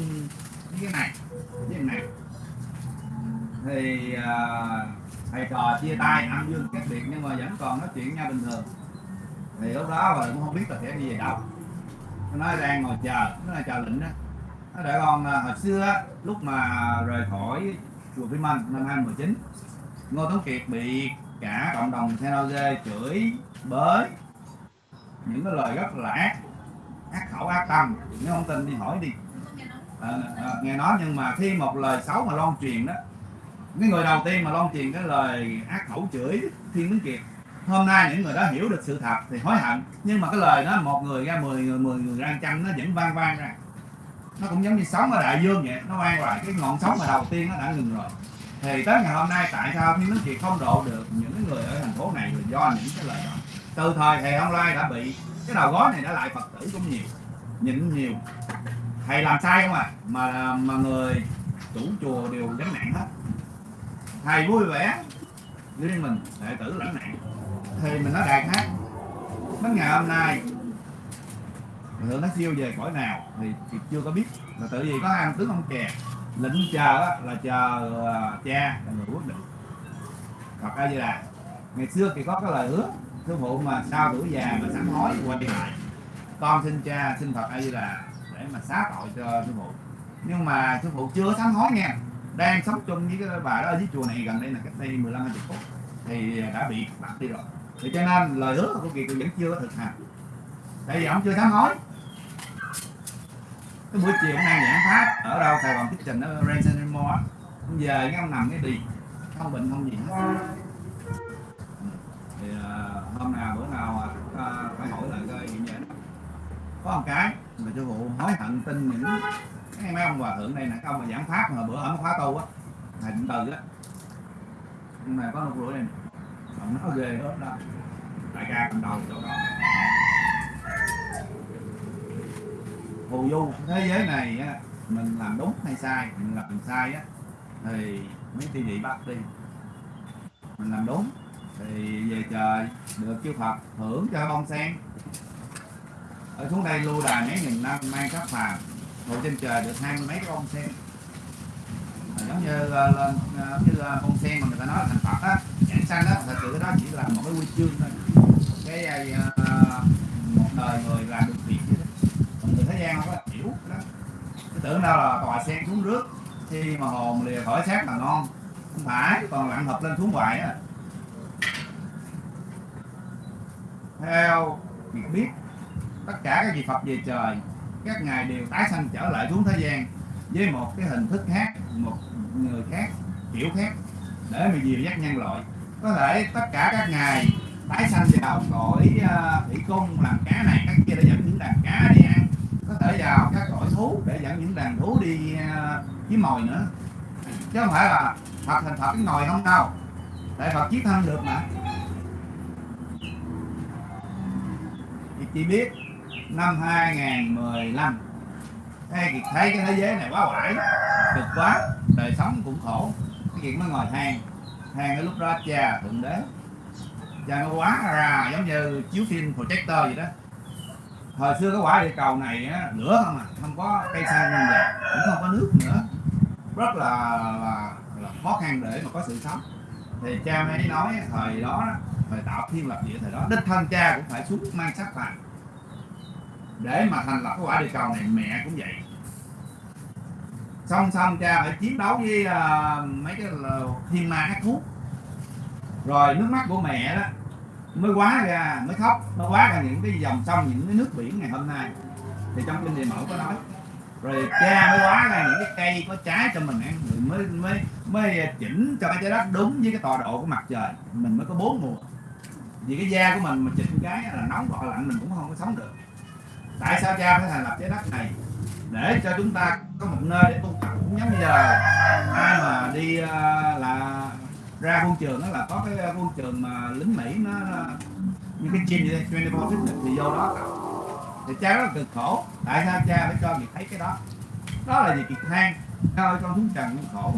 với cái này với cái này. Thì à, thầy trò chia tay âm dương cách biệt nhưng mà vẫn còn nói chuyện nhau bình thường. Thì lúc đó mà cũng không biết là sẽ đi về đâu. Nó nói đang ngồi chờ nó là chờ lệnh đó. Nó để con à, hồi xưa á, lúc mà rời khỏi chùa Vĩnh Minh năm 2019 Ngô Tấn Kiệt bị cả cộng đồng Senoze chửi bới. Những cái lời rất là ác ác khẩu ác tâm. Nếu không tin đi hỏi đi. À, à, nghe nói nhưng mà khi một lời xấu mà loan truyền đó cái người đầu tiên mà loan truyền cái lời ác khẩu chửi Thiên Tấn Kiệt hôm nay những người đó hiểu được sự thật thì hối hận. Nhưng mà cái lời đó một người ra mười người mười người ra trăm nó vẫn vang vang ra nó cũng giống như sóng ở đại dương vậy, nó quay lại cái ngọn sóng mà đầu tiên nó đã ngừng rồi. Thì tới ngày hôm nay, tại sao Thiên Đức Kiệt không độ được những người ở thành phố này là do những cái lời đó từ thời thầy Ông Lai đã bị, cái đầu gối này đã lại Phật tử cũng nhiều, nhịn nhiều. Thầy làm sai không à? Mà mà người chủ chùa đều gánh nặng hết. Thầy vui vẻ riêng mình, đệ tử lãnh nặng. Thì mình nó đạt hết đến ngày hôm nay thượng nó siêu về cõi nào thì, thì chưa có biết. Là tự vì có ăn tướng ông chè lĩnh chờ là chờ à, cha là người quyết định Phật A Di Đà ngày xưa thì có cái lời hứa sư phụ mà sau tuổi già mà sám hối quay lại con xin cha xin Phật A Di Đà để mà xá tội cho sư phụ nhưng mà sư phụ chưa sám hối nha đang sống chung với cái bà đó ở dưới chùa này gần đây là cách đây 15 20 phút thì đã bị bắt đi rồi. Thì cho nên lời hứa của Kiệt vẫn chưa có thực hành. Tại vì ông chưa sám hối cái buổi chiều hôm nay giảng pháp ở đâu? Sài Gòn Tích Trình ở Ransom Mall á. giờ về cái ông nằm cái đi. Không bệnh không gì. Hết thì uh, hôm nào bữa nào uh, phải hỏi lại coi chuyện vậy có một cái mà sư phụ hối hận tin những cái mấy ông hòa thượng này nè ông mà giảng pháp mà bữa ở khóa tu á thầy cũng từ á. Nhưng mà có một rủi này ông nói ghê hết đó. Đại ca cầm đầu chỗ đó phù du thế giới này á mình làm đúng hay sai mình làm sai á thì mấy tiêu vị bắt đi. Mình làm đúng thì về trời được chư Phật hưởng cho bông sen. Ở xuống đây lưu đài mấy nghìn năm mang các phàm ngồi trên trời được hai mươi mấy cái bông sen. À, giống như ờ, lên uh, cái uh, bông sen mà người ta nói là thành Phật á nhãn xanh á thật sự cái đó chỉ là một cái quy chương thôi. Cái uh, một đời người làm được còn người không có hiểu đó. Cái tưởng đâu là tòa sen xuống rước, khi mà hồn lìa khỏi xác là ngon không phải còn lặn hợp lên xuống hoài á. Theo việc biết tất cả các vị Phật về trời các ngài đều tái sanh trở lại xuống thế gian với một cái hình thức khác một người khác kiểu khác để mà dìu dắt nhân loại. Có thể tất cả các ngài tái sanh vào cõi uh, thủy cung làm cá này các kia để dẫn những đàn cá đi ăn có thể vào các cõi thú, để dẫn những đàn thú đi à, kiếm mồi nữa. Chứ không phải là Phật thành Phật cái ngồi không đâu. Tại Phật chiếc thân được mà. Thì chỉ biết, năm 2015 thấy Kiệt thấy cái thế giới này quá quải cực quá, đời sống cũng khổ. Cái Kiệt mới ngồi than than cái lúc đó cha thượng đế, cha nó quá ra giống như chiếu phim projector vậy đó thời xưa cái quả địa cầu này á, lửa không à không có cây xanh nên vậy cũng không có nước nữa. Rất là, là, là khó khăn để mà có sự sống. Thì cha mới nói thời đó thời tạo thiên lập địa thời đó đích thân cha cũng phải xuống mang sắc phàm để mà thành lập cái quả địa cầu này mẹ cũng vậy. Song song cha phải chiến đấu với uh, mấy cái là thiên ma ác thú. Rồi nước mắt của mẹ đó mới quá ra, mới khóc nó quá ra những cái dòng sông, những cái nước biển ngày hôm nay. Thì trong kinh địa mẫu có nói, rồi cha mới quá ra những cái cây có trái cho mình ăn, rồi mới mới mới à, chỉnh cho cái trái đất đúng với cái tọa độ của mặt trời. Mình mới có bốn mùa. Vì cái da của mình mà chỉnh cái là nóng hoặc lạnh, mình cũng không có sống được. Tại sao cha phải thành lập trái đất này? Để cho chúng ta có một nơi để tu tập. Cũng giống như giờ, ai mà đi à, là ra quân trường đó là có cái ờ, quân trường mà lính mỹ nó như cái chim vậy 24 fitness thì vô đó thì cha rất là cực khổ. Tại sao cha phải cho việc thấy cái đó? Đó là gì kiệt than ơi con xuống trần cũng khổ.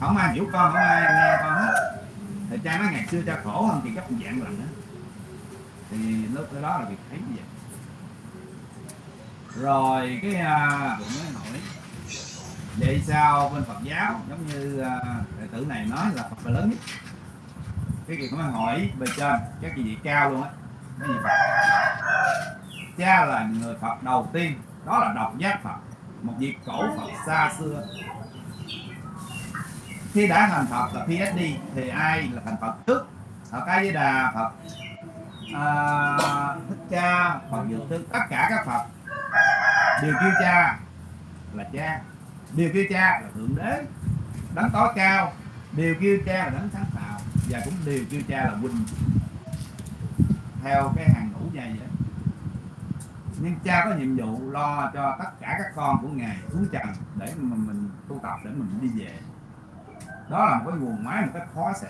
Không ai hiểu con không ai nghe con hết. Thì cha nói ngày xưa cha khổ hơn thì gấp dạng lần đó thì lúc đó là việc thấy như vậy. Rồi cái à, cũng mới nổi vậy sao bên Phật giáo giống như à, đệ tử này nói là Phật là lớn nhất? Cái gì cũng hỏi bề trên các vị cao luôn á. Cái gì Phật? Cha là người Phật đầu tiên đó là độc giác Phật một vị cổ Phật xa xưa. Khi đã thành Phật là PhD thì ai là thành Phật trước? Phật A Di Đà Phật. À, Thích Cha Phật Dược Sư tất cả các Phật đều kêu cha là cha điều kêu cha là thượng đế. Đấng tối cao. Điều kêu cha là đấng sáng tạo. Và cũng điều kêu cha là huynh theo cái hàng ngũ như vậy nhưng cha có nhiệm vụ lo cho tất cả các con của ngài xuống trần để mà mình tu tập, để mình đi về. Đó là một cái nguồn máy một cách khó sẽ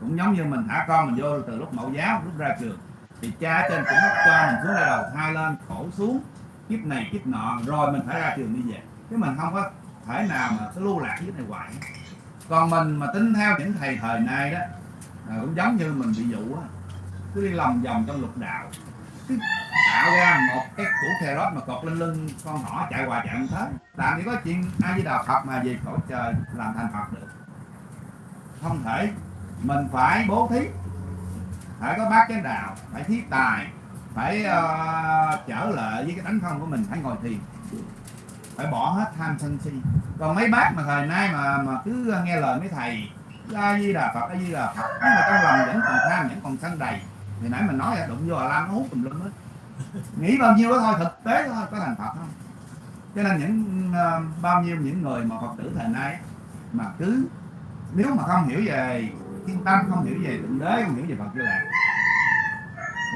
cũng giống như mình thả con mình vô từ lúc mẫu giáo, lúc ra trường, thì cha trên cũng cho mình xuống đây đầu thai lên, khổ xuống, kiếp này kiếp nọ, rồi mình phải ra trường đi về chứ mình không có thể nào mà cứ lưu lạc dưới này hoài. Còn mình mà tính theo những thầy thời nay đó à, cũng giống như mình bị dụ á cứ đi lòng vòng trong lục đạo. Cứ tạo ra một cái củ cà rốt mà cột lên lưng con nhỏ chạy hoài chạy không tới. Làm gì có chuyện ai với đạo phật mà về cõi trời làm thành phật được. Không thể. Mình phải bố thí. Phải có bát chánh đạo phải thí tài phải uh, trở lại với cái tánh không của mình phải ngồi thiền phải bỏ hết tham sân si. Còn mấy bác mà thời nay mà mà cứ nghe lời mấy thầy a di đà phật a di đà phật. Nhưng mà trong lòng vẫn còn tham vẫn còn sân đầy. Thì nãy mình nói là đụng vô là lam nó hút tùm lum hết. Nghĩ bao nhiêu đó thôi thực tế thôi có thành phật không? Cho nên những uh, bao nhiêu những người mà phật tử thời nay mà cứ nếu mà không hiểu về thiên tâm không hiểu về thượng đế không hiểu về phật như lạc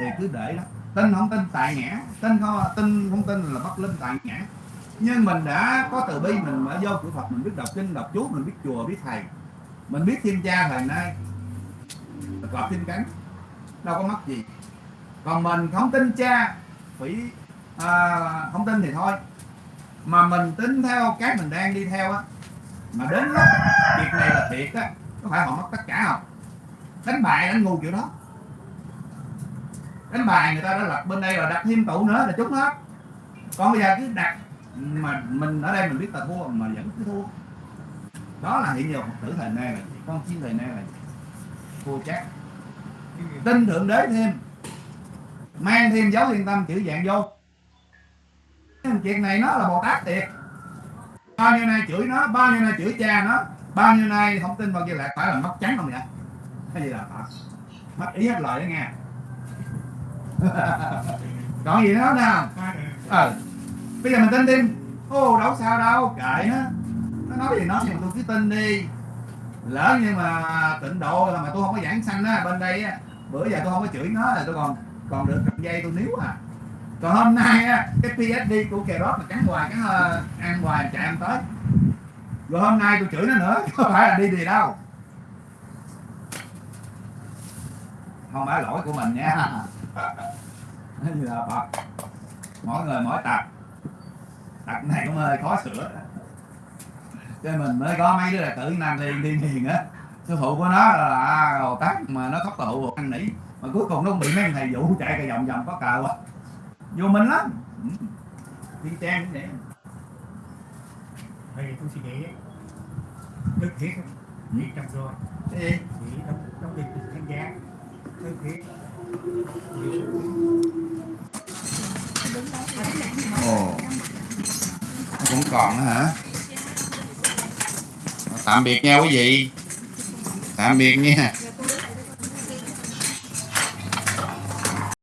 thì cứ để đó. Tin không tin tại ngã tin không tin không tin là bất linh tại ngã nhưng mình đã có từ bi mình mở vô cửa phật mình biết đọc kinh đọc chú mình biết chùa biết thầy. Mình biết thiên cha thời nay. Cọp thiên cánh đâu có mất gì. Còn mình không tin cha phỉ à, không tin thì thôi. Mà mình tính theo cái mình đang đi theo á. Mà đến lúc việc này là thiệt á có phải họ mất tất cả không? Đánh bài đánh ngu kiểu đó. Đánh bài người ta đã lật bên đây là đặt thêm tụ nữa là trúng hết. Còn bây giờ cứ đặt mà mình ở đây mình biết là thua mà vẫn cứ thua. Đó là hiện giờ phật tử thời nay là gì? con chiên thời nay là gì? thua chắc. Tin thượng đế thêm. Mang thêm dấu liên tâm chữ dạng vô. Chuyện này nó là bồ tát thiệt. Bao nhiêu nay chửi nó bao nhiêu nay chửi cha nó bao nhiêu nay không tin vào kia lại phải là mất trắng không vậy? Cái gì là phật? Mất ý hết lời đó nghe. Còn gì nữa nào? Ờ bây giờ mình tin thêm ô đâu sao đâu. Kệ nó. Nó nói gì nói nhưng mà tôi cứ tin đi. Lỡ như mà tịnh độ là mà tôi không có giảng sanh á bên đây á. Bữa giờ tôi không có chửi nó là tôi còn còn được cầm dây tôi níu à. Còn hôm nay á cái PhD của kè rót mà cắn hoài cắn ờ, ăn hoài chạy ăn tới. Rồi hôm nay tôi chửi nó nữa chứ không phải là đi gì đâu. Không phải lỗi của mình nha. Như là Phật mỗi người mỗi tật tật này cũng hơi khó sửa. Cho mình mới có mấy đứa là tự nam thiên thiên hiền á. Sư phụ của nó là hồ tát mà nó khóc tụ ăn nỉ. Mà cuối cùng nó bị mấy thầy vụ chạy cái vòng vòng có cờ quá. Vô minh lắm. Thiên trang cũng vậy Vậy tôi suy nghĩ Đức thiết Ừ. Thiết trong rồi. Cái gì? Nghĩ trong, trong đình thánh giá Đức thiết ồ cũng còn nữa hả? Tạm biệt nha quý vị. Tạm biệt nha.